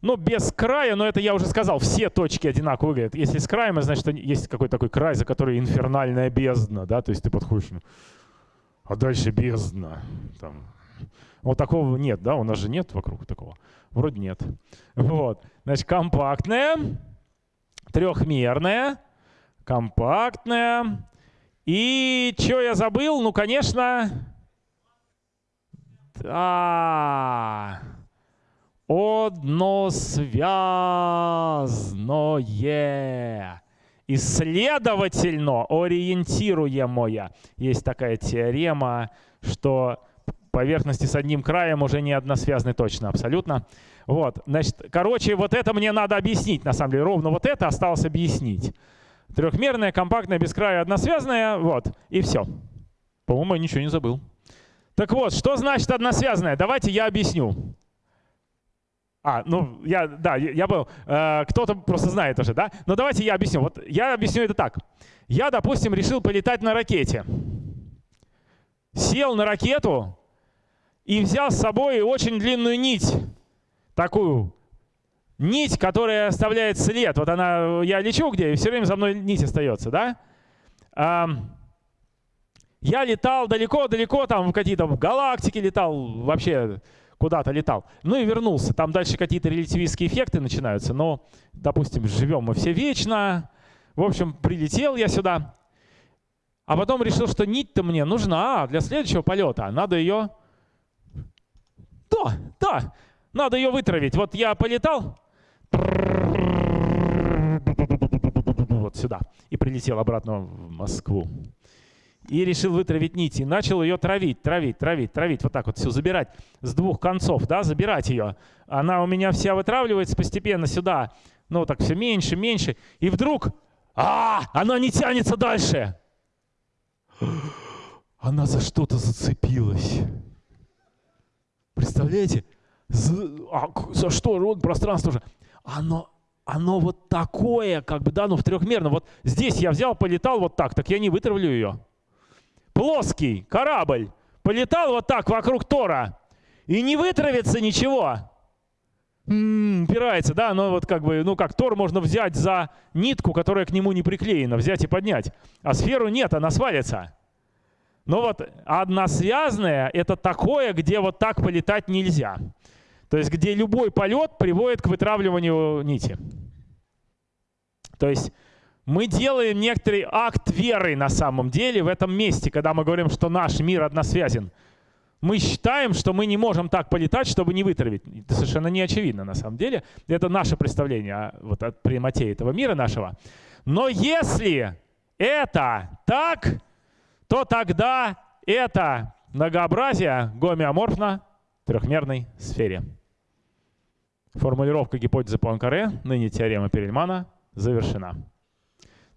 ну, без края, но это я уже сказал, все точки одинаково выглядят. Если с краем, значит, есть какой-то такой край, за который инфернальная бездна, да, то есть ты подходишь, ну, а дальше бездна. Там. Вот такого нет, да, у нас же нет вокруг такого. Вроде нет. Вот. Значит, компактная, трехмерная, компактная. И что я забыл? Ну, конечно, да, односвязное. И следовательно, ориентируемое. Есть такая теорема, что поверхности с одним краем уже не односвязаны точно, абсолютно. Вот, значит, короче, вот это мне надо объяснить, на самом деле, ровно вот это осталось объяснить. Трехмерная, компактная, без края, односвязная, вот, и все. По-моему, я ничего не забыл. Так вот, что значит односвязная? Давайте я объясню. А, ну, я, да, я был, э, кто-то просто знает уже, да? Но давайте я объясню. Вот я объясню это так. Я, допустим, решил полетать на ракете. Сел на ракету и взял с собой очень длинную нить такую нить, которая оставляет след. Вот она, я лечу где, и все время за мной нить остается, да? Я летал далеко-далеко, там в какие-то галактики летал, вообще куда-то летал. Ну и вернулся. Там дальше какие-то релятивистские эффекты начинаются, но, допустим, живем мы все вечно. В общем, прилетел я сюда, а потом решил, что нить-то мне нужна для следующего полета. Надо ее... Да, да, надо ее вытравить. Вот я полетал, вот сюда, и прилетел обратно в Москву. И решил вытравить нить. И начал ее травить, травить, травить, травить. Вот так вот все забирать с двух концов, да, забирать ее. Она у меня вся вытравливается постепенно сюда. Ну, так все меньше, меньше. И вдруг, а, она не тянется дальше. Она за что-то зацепилась. Представляете? За, а, за что? Вот пространство уже. Оно, оно вот такое, как бы, да, ну в трехмерном. Вот здесь я взял, полетал вот так, так я не вытравлю ее. Плоский корабль полетал вот так вокруг Тора и не вытравится ничего. М -м, упирается, да, но вот как бы, ну как, Тор можно взять за нитку, которая к нему не приклеена, взять и поднять. А сферу нет, она свалится. Но вот односвязное — это такое, где вот так полетать нельзя. То есть где любой полет приводит к вытравливанию нити. То есть мы делаем некоторый акт веры на самом деле в этом месте, когда мы говорим, что наш мир односвязен. Мы считаем, что мы не можем так полетать, чтобы не вытравить. Это совершенно не очевидно на самом деле. Это наше представление вот, от прямоте этого мира нашего. Но если это так, то тогда это многообразие гомеоморфно трехмерной сфере. формулировка гипотезы Пуанкаре, ныне теорема Перельмана, завершена.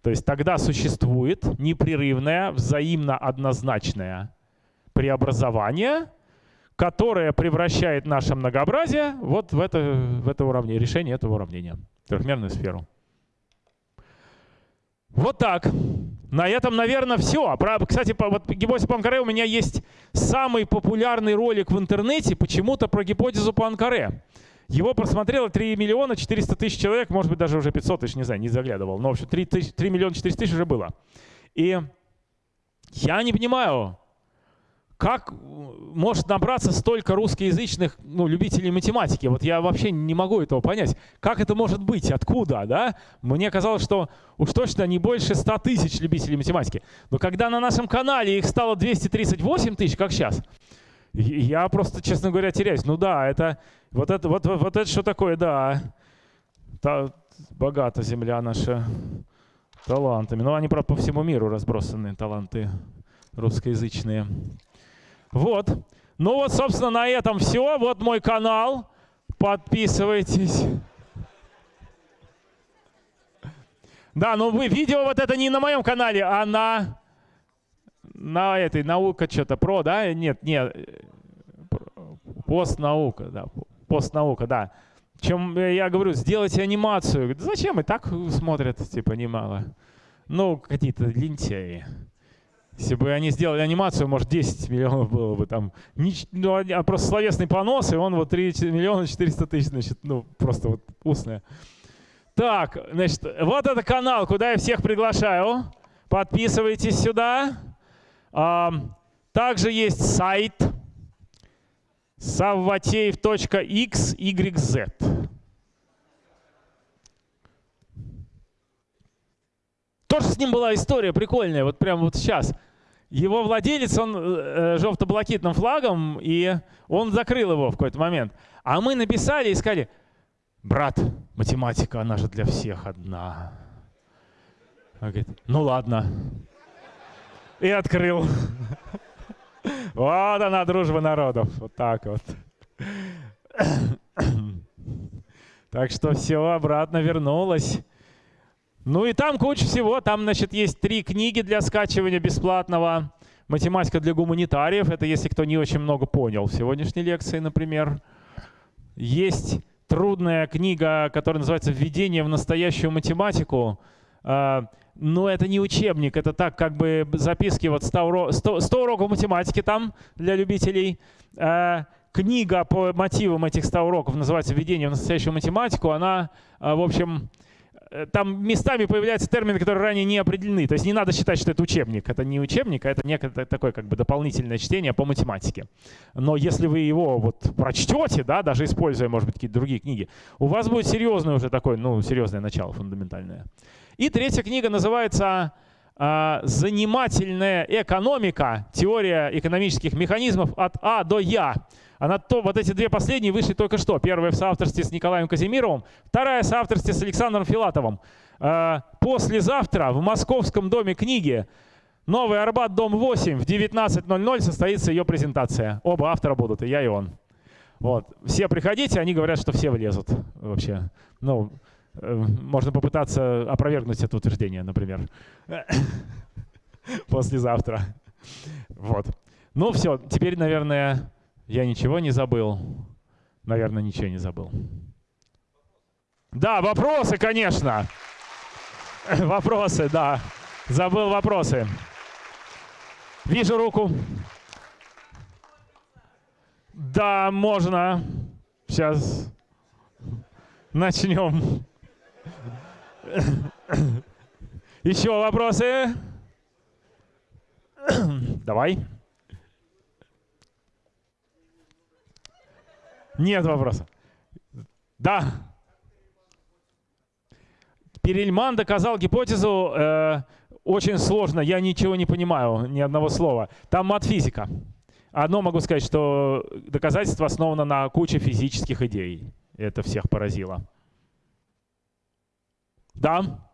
То есть тогда существует непрерывное, взаимно однозначное преобразование, которое превращает наше многообразие вот в это, в это уравнение, решение этого уравнения, трехмерную сферу. Вот так. На этом, наверное, все. Кстати, вот гипотеза Пуанкаре у меня есть самый популярный ролик в интернете почему-то про гипотезу Пуанкаре. Его просмотрело 3 миллиона 400 тысяч человек, может быть, даже уже 500 тысяч, не знаю, не заглядывал. Но, в общем, 3, 3 миллиона 400 тысяч уже было. И я не понимаю, как может набраться столько русскоязычных ну, любителей математики? Вот я вообще не могу этого понять. Как это может быть? Откуда? Да? Мне казалось, что уж точно не больше 100 тысяч любителей математики. Но когда на нашем канале их стало 238 тысяч, как сейчас, я просто, честно говоря, теряюсь. Ну да, это вот это, вот, вот, это что такое, да. Та, богата земля наша талантами. Ну, они, правда, по всему миру разбросаны, таланты русскоязычные. Вот. Ну вот, собственно, на этом все. Вот мой канал. Подписывайтесь. Да, но вы видео вот это не на моем канале, а на на этой наука что-то про, да? Нет, нет. Постнаука, да постнаука, да. Чем э, я говорю, сделайте анимацию. Зачем? И так смотрят, типа, немало. Ну, какие-то лентяи. Если бы они сделали анимацию, может, 10 миллионов было бы там. Ну, а просто словесный понос, и он вот 3 миллиона 400 тысяч, значит, ну, просто вот устная. Так, значит, вот это канал, куда я всех приглашаю. Подписывайтесь сюда. Также есть сайт savvateев.xyz. Тоже с ним была история прикольная, вот прямо вот сейчас. Его владелец, он э, желто-блакитным флагом, и он закрыл его в какой-то момент. А мы написали и сказали, брат, математика, она же для всех одна. Он говорит, ну ладно. И открыл. Вот она, дружба народов. Вот так вот. Так что все обратно вернулось. Ну и там куча всего. Там, значит, есть три книги для скачивания бесплатного. Математика для гуманитариев. Это если кто не очень много понял в сегодняшней лекции, например. Есть трудная книга, которая называется «Введение в настоящую математику». А, но это не учебник, это так как бы записки, вот 100, урок, 100, 100 уроков математики там для любителей. Э, книга по мотивам этих 100 уроков называется «Введение в настоящую математику». Она, э, в общем, там местами появляются термины, которые ранее не определены. То есть не надо считать, что это учебник. Это не учебник, а это некое такое как бы дополнительное чтение по математике. Но если вы его вот прочтете, да, даже используя, может быть, какие-то другие книги, у вас будет серьезное уже такое, ну, серьезное начало фундаментальное. И третья книга называется а, «Занимательная экономика. Теория экономических механизмов от А до Я». Она то, вот эти две последние вышли только что. Первая в соавторстве с Николаем Казимировым, вторая в соавторстве с Александром Филатовым. А, послезавтра в Московском доме книги Новый Арбат, дом 8, в 19.00 состоится ее презентация. Оба автора будут, и я, и он. Вот. Все приходите, они говорят, что все влезут вообще. Ну, Э, можно попытаться опровергнуть это утверждение, например, послезавтра. Вот. Ну все, теперь, наверное, я ничего не забыл. Наверное, ничего не забыл. Да, вопросы, конечно. Вопросы, да. Забыл вопросы. Вижу руку. Да, можно. Сейчас начнем. Еще вопросы? Давай. Нет вопросов. Да. Перельман доказал гипотезу э, очень сложно. Я ничего не понимаю, ни одного слова. Там мат-физика. Одно могу сказать, что доказательство основано на куче физических идей. Это всех поразило. Да.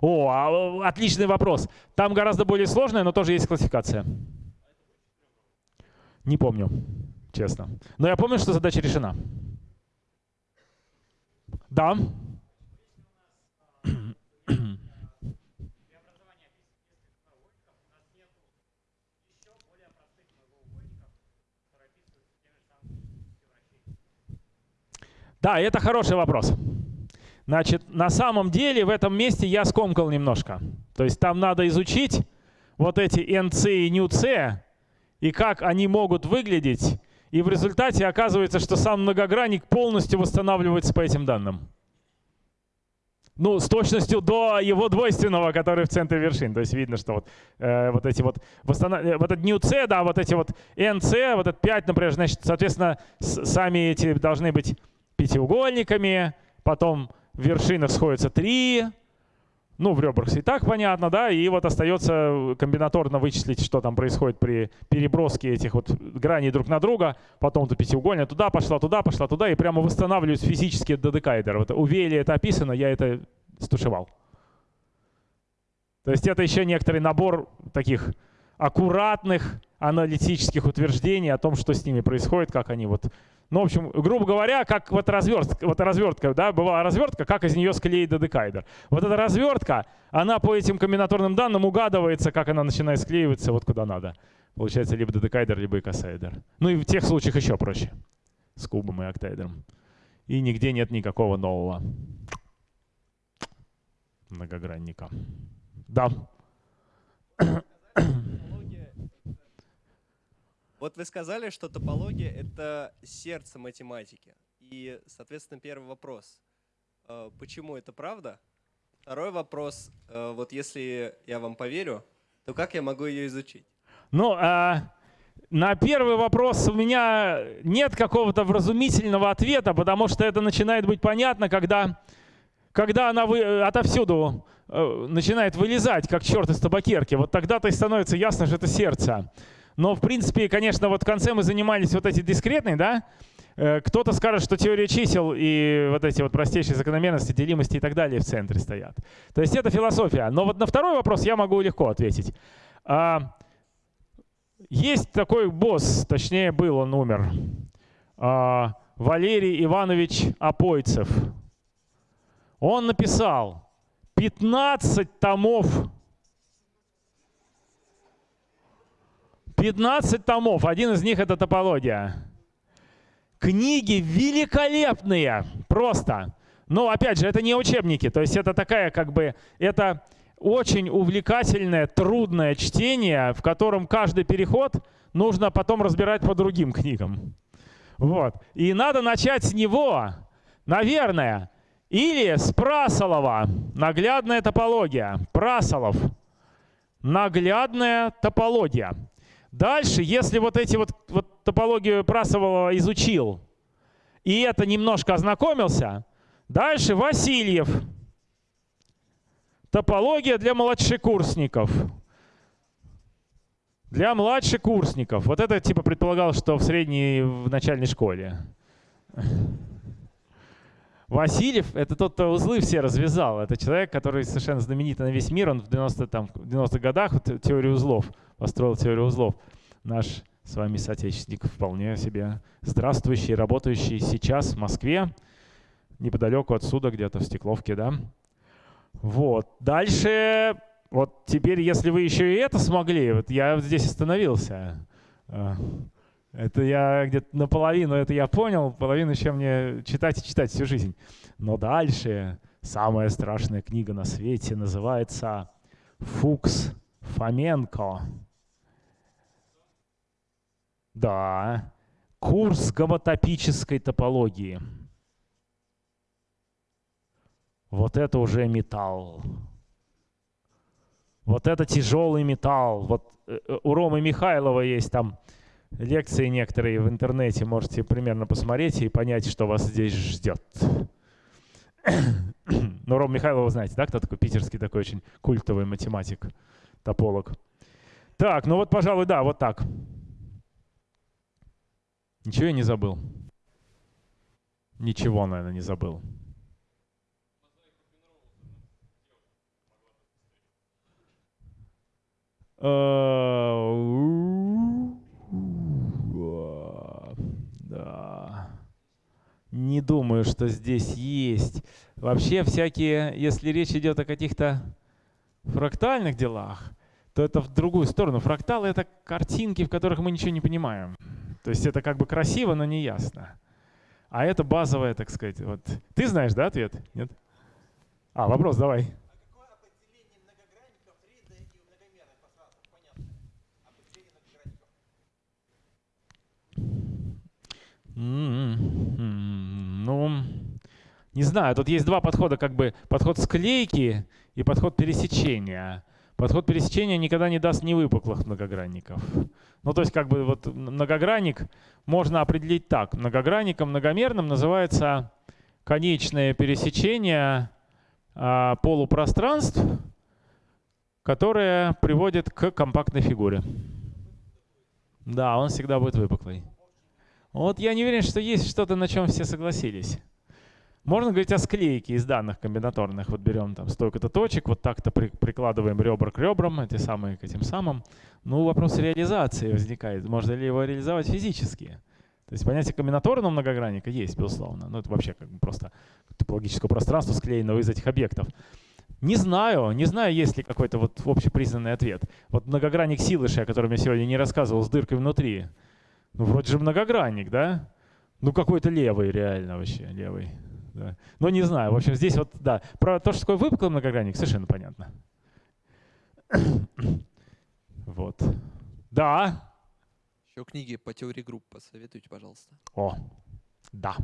О, а, отличный вопрос. Там гораздо более сложная, но тоже есть классификация. Не помню, честно. Но я помню, что задача решена. Да. Да, это хороший вопрос. Значит, на самом деле в этом месте я скомкал немножко. То есть там надо изучить вот эти NC и NUC, и как они могут выглядеть. И в результате оказывается, что сам многогранник полностью восстанавливается по этим данным. Ну, с точностью до его двойственного, который в центре вершин. То есть видно, что вот, э, вот эти вот, восстанов... Э, вот этот new C, да, вот эти вот NC, вот этот 5, например, значит, соответственно, сами эти должны быть пятиугольниками, потом в вершинах сходятся три, ну, в ребрах и так понятно, да, и вот остается комбинаторно вычислить, что там происходит при переброске этих вот граней друг на друга, потом то пятиугольная туда пошла, туда пошла, туда, и прямо восстанавливать физически додекайдер. Вот у Вейли это описано, я это стушевал. То есть это еще некоторый набор таких аккуратных аналитических утверждений о том, что с ними происходит, как они вот ну, в общем, грубо говоря, как вот развертка, вот развертка, да, была развертка, как из нее склеить додекайдер. Вот эта развертка, она по этим комбинаторным данным угадывается, как она начинает склеиваться вот куда надо. Получается либо додекайдер, либо икосайдер. Ну и в тех случаях еще проще. С кубом и октайдером. И нигде нет никакого нового многогранника. Да. Вот вы сказали, что топология — это сердце математики. И, соответственно, первый вопрос. Э, почему это правда? Второй вопрос. Э, вот если я вам поверю, то как я могу ее изучить? Ну, а, на первый вопрос у меня нет какого-то вразумительного ответа, потому что это начинает быть понятно, когда, когда она вы, отовсюду э, начинает вылезать, как черт из табакерки. Вот тогда-то и становится ясно, что это сердце. Но, в принципе, конечно, вот в конце мы занимались вот эти дискретные, да? Э, кто-то скажет, что теория чисел и вот эти вот простейшие закономерности, делимости и так далее в центре стоят. То есть это философия. Но вот на второй вопрос я могу легко ответить. А, есть такой босс, точнее был, он умер. А, Валерий Иванович Апойцев. Он написал 15 томов 15 томов, один из них это топология. Книги великолепные, просто. Но опять же, это не учебники, то есть это такая как бы, это очень увлекательное, трудное чтение, в котором каждый переход нужно потом разбирать по другим книгам. Вот. И надо начать с него, наверное, или с Прасолова, наглядная топология. Прасолов, наглядная топология. Дальше, если вот эти вот, вот топологию Прасового изучил и это немножко ознакомился, дальше Васильев. Топология для младшекурсников. Для младшекурсников. Вот это типа предполагал, что в средней, в начальной школе. Васильев — это тот, кто узлы все развязал. Это человек, который совершенно знаменитый на весь мир. Он в 90-х 90 годах вот, теорию узлов построил теорию узлов. Наш с вами соотечественник вполне себе здравствующий, работающий сейчас в Москве, неподалеку отсюда, где-то в Стекловке, да. Вот. Дальше, вот теперь, если вы еще и это смогли, вот я здесь остановился. А, это я где-то наполовину, это я понял, половину еще мне читать и читать всю жизнь. Но дальше самая страшная книга на свете называется «Фукс Фоменко». Да, курс гомотопической топологии. Вот это уже металл. Вот это тяжелый металл. Вот э, э, у Ромы Михайлова есть там лекции некоторые в интернете. Можете примерно посмотреть и понять, что вас здесь ждет. Но Рома Михайлова знаете, да, кто такой питерский такой очень культовый математик, тополог. Так, ну вот, пожалуй, да, вот так. Ничего я не забыл. Ничего, наверное, не забыл. Э, да. Не думаю, что здесь есть. Вообще всякие, если речь идет о каких-то фрактальных делах, то это в другую сторону. Фракталы — это картинки, в которых мы ничего не понимаем. То есть это как бы красиво, но не ясно. А это базовое, так сказать. Вот. Ты знаешь, да, ответ? Нет? А, вопрос давай. Ну, не знаю, тут есть два подхода, как бы подход склейки и подход пересечения. Подход пересечения никогда не даст невыпуклых многогранников. Ну, то есть, как бы вот многогранник можно определить так. Многогранником многомерным называется конечное пересечение а, полупространств, которое приводит к компактной фигуре. Да, он всегда будет выпуклый. Вот я не уверен, что есть что-то, на чем все согласились. Можно говорить о склейке из данных комбинаторных. Вот берем там столько-то точек, вот так-то при, прикладываем ребра к ребрам, эти самые к этим самым. Ну, вопрос реализации возникает. Можно ли его реализовать физически? То есть понятие комбинаторного многогранника есть, безусловно. Ну, это вообще как бы просто топологическое пространство, склеенного из этих объектов. Не знаю, не знаю, есть ли какой-то вот общепризнанный ответ. Вот многогранник Силыша, о котором я сегодня не рассказывал, с дыркой внутри. Ну, вроде же многогранник, да? Ну, какой-то левый реально вообще, левый. Да. Но не знаю. В общем, здесь вот, да. Про то, что такое выпуклый многогранник, совершенно понятно. вот. Да. Еще книги по теории групп посоветуйте, пожалуйста. О, да.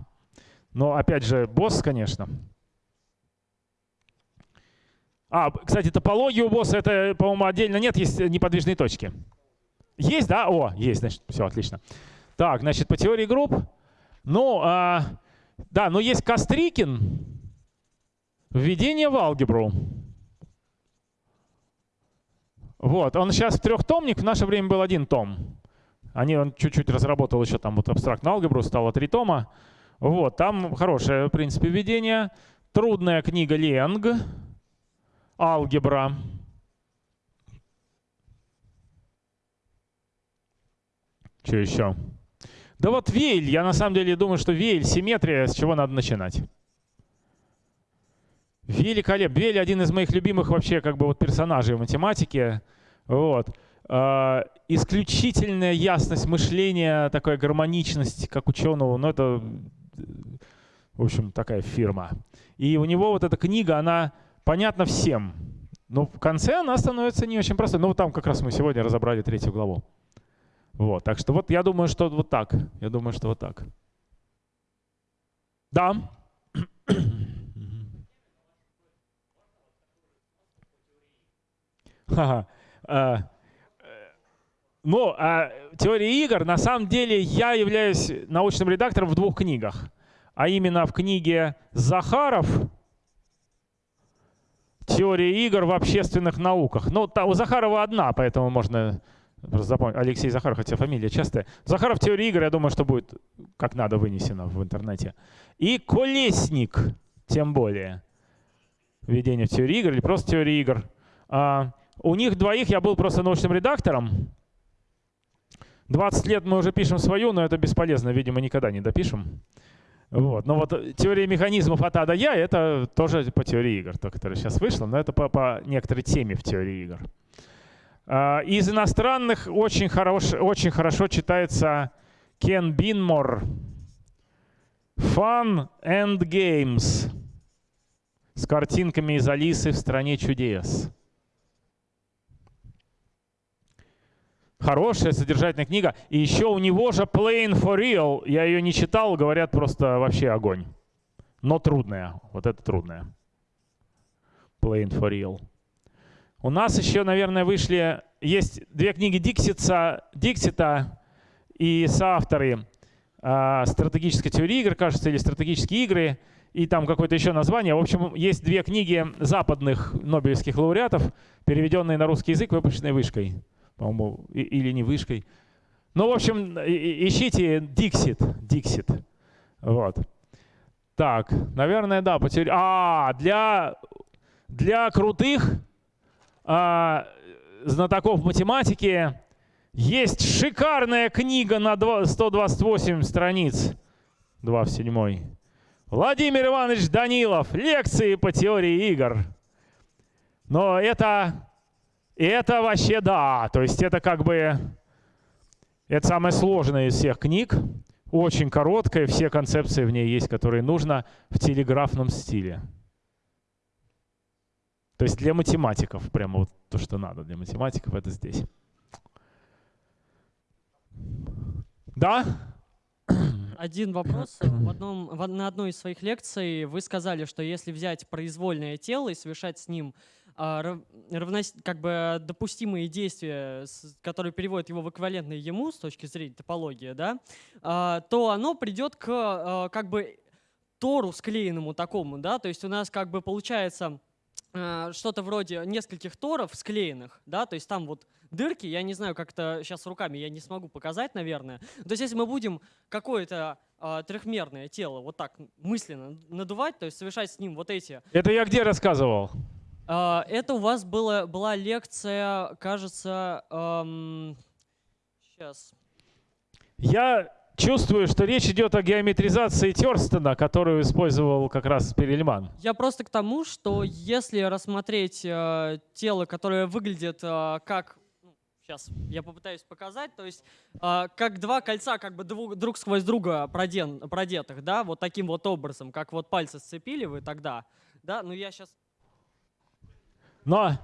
Но опять же, босс, конечно. А, кстати, топология у босса, это, по-моему, отдельно нет, есть неподвижные точки. Есть, да? О, есть, значит, все, отлично. Так, значит, по теории групп. Ну, а, да, но есть Кострикин. Введение в алгебру. Вот, он сейчас трехтомник, в наше время был один том. Они, он чуть-чуть разработал еще там вот абстрактную алгебру, стало три тома. Вот, там хорошее, в принципе, введение. Трудная книга Ленг. Алгебра. Что еще? Да вот Вейль, я на самом деле думаю, что Вейль, симметрия, с чего надо начинать. Великолепно. Вейль один из моих любимых вообще как бы вот персонажей в математике. Вот. Э, исключительная ясность мышления, такая гармоничность, как ученого. Ну, это, в общем, такая фирма. И у него вот эта книга, она понятна всем. Но в конце она становится не очень простой. Ну, там как раз мы сегодня разобрали третью главу. Вот, так что вот я думаю, что вот так. Я думаю, что вот так. Да. -ха. Ну, а теория игр, на самом деле я являюсь научным редактором в двух книгах. А именно в книге Захаров «Теория игр в общественных науках». Ну, у Захарова одна, поэтому можно Просто запомнил. Алексей Захаров, хотя фамилия частая. Захаров теория игр, я думаю, что будет как надо вынесено в интернете. И Колесник, тем более. Введение в теорию игр или просто теория игр. А, у них двоих я был просто научным редактором. 20 лет мы уже пишем свою, но это бесполезно, видимо, никогда не допишем. Вот. Но вот теория механизмов от А до Я — это тоже по теории игр, то, которая сейчас вышла, но это по, по некоторой теме в теории игр. А, из иностранных очень, хорош, очень хорошо читается Кен Бинмор. Fun and Games. С картинками из Алисы в «Стране чудес». Хорошая, содержательная книга. И еще у него же Plain for Real. Я ее не читал, говорят, просто вообще огонь. Но трудная. Вот это трудная. Plain for Real. У нас еще, наверное, вышли, есть две книги Диксита, Диксита и соавторы э, «Стратегическая теория игр», кажется, или «Стратегические игры», и там какое-то еще название. В общем, есть две книги западных нобелевских лауреатов, переведенные на русский язык, выпущенные вышкой, по-моему, или не вышкой. Ну, в общем, ищите Диксит, Диксит. Вот. Так, наверное, да, по. А, для, для крутых а, знатоков математики, есть шикарная книга на 128 страниц, 2 в 7. Владимир Иванович Данилов. Лекции по теории игр. Но это, это вообще да. То есть это как бы... Это самая сложная из всех книг. Очень короткая, все концепции в ней есть, которые нужно в телеграфном стиле. То есть для математиков, прямо вот то, что надо для математиков, это здесь. Да? Один вопрос. В одном, в, на одной из своих лекций вы сказали, что если взять произвольное тело и совершать с ним а, рав, равнос, как бы допустимые действия, с, которые переводят его в эквивалентное ему с точки зрения топологии, да, а, то оно придет к а, как бы тору склеенному такому, да, то есть у нас как бы получается что-то вроде нескольких торов склеенных, да, то есть там вот дырки, я не знаю, как это сейчас руками я не смогу показать, наверное. То есть если мы будем какое-то э, трехмерное тело вот так мысленно надувать, то есть совершать с ним вот эти... Это я где рассказывал? Э, это у вас было, была лекция, кажется... Эм, сейчас. Я чувствую, что речь идет о геометризации Терстена, которую использовал как раз Перельман. Я просто к тому, что если рассмотреть э, тело, которое выглядит э, как Сейчас я попытаюсь показать. То есть э, как два кольца как бы друг, друг сквозь друга проден, продетых, да, вот таким вот образом, как вот пальцы сцепили вы тогда, да, ну я сейчас... Но...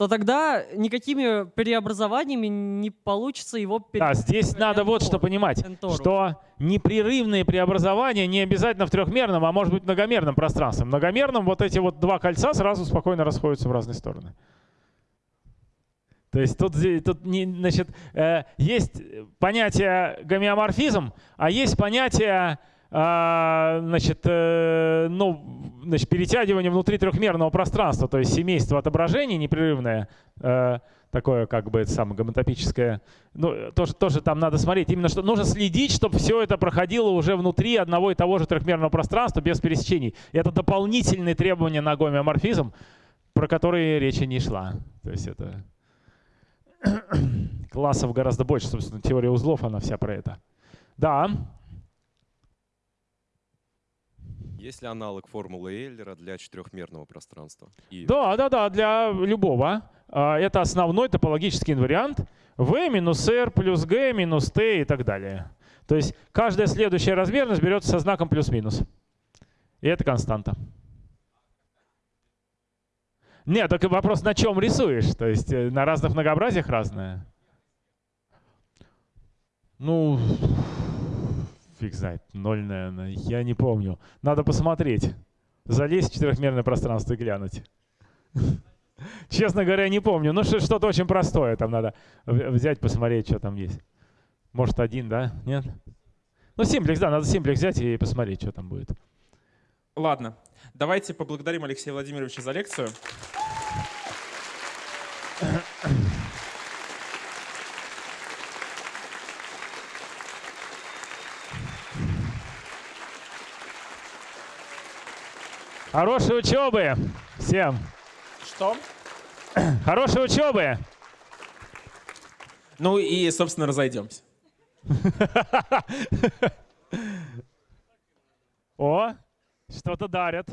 то тогда никакими преобразованиями не получится его Да, здесь надо вот что понимать, Энтору. что непрерывные преобразования не обязательно в трехмерном, а может быть многомерном пространстве. В многомерном вот эти вот два кольца сразу спокойно расходятся в разные стороны. То есть тут, тут не, значит, э, есть понятие гомеоморфизм, а есть понятие значит, э, ну, значит, перетягивание внутри трехмерного пространства, то есть семейство отображений непрерывное, э, такое как бы это самое гомотопическое. Ну, тоже, тоже там надо смотреть. Именно что нужно следить, чтобы все это проходило уже внутри одного и того же трехмерного пространства без пересечений. Это дополнительные требования на гомеоморфизм, про которые речи не шла. То есть это классов гораздо больше, собственно, теория узлов, она вся про это. Да. Есть ли аналог формулы Эйлера для четырехмерного пространства? И Да, да, да, для любого. А, Это основной топологический инвариант. V минус R плюс G минус T и так далее. То есть каждая следующая размерность берется со знаком плюс-минус. И это константа. Нет, только вопрос, на чем рисуешь? То есть э, на разных многообразиях разное? Ну, фиг знает, ноль, наверное, я не помню. Надо посмотреть. Залезть в четырехмерное пространство и глянуть. Честно говоря, не помню. Ну, что- что-то очень простое. Там надо взять, посмотреть, что там есть. Может, один, да? Нет? Ну, симплекс, да, надо симплекс взять и посмотреть, что там будет. Ладно, давайте поблагодарим Алексея Владимировича за лекцию. Хорошей учебы всем! Что? Хорошей учебы! Ну и, собственно, разойдемся. О, что-то дарят.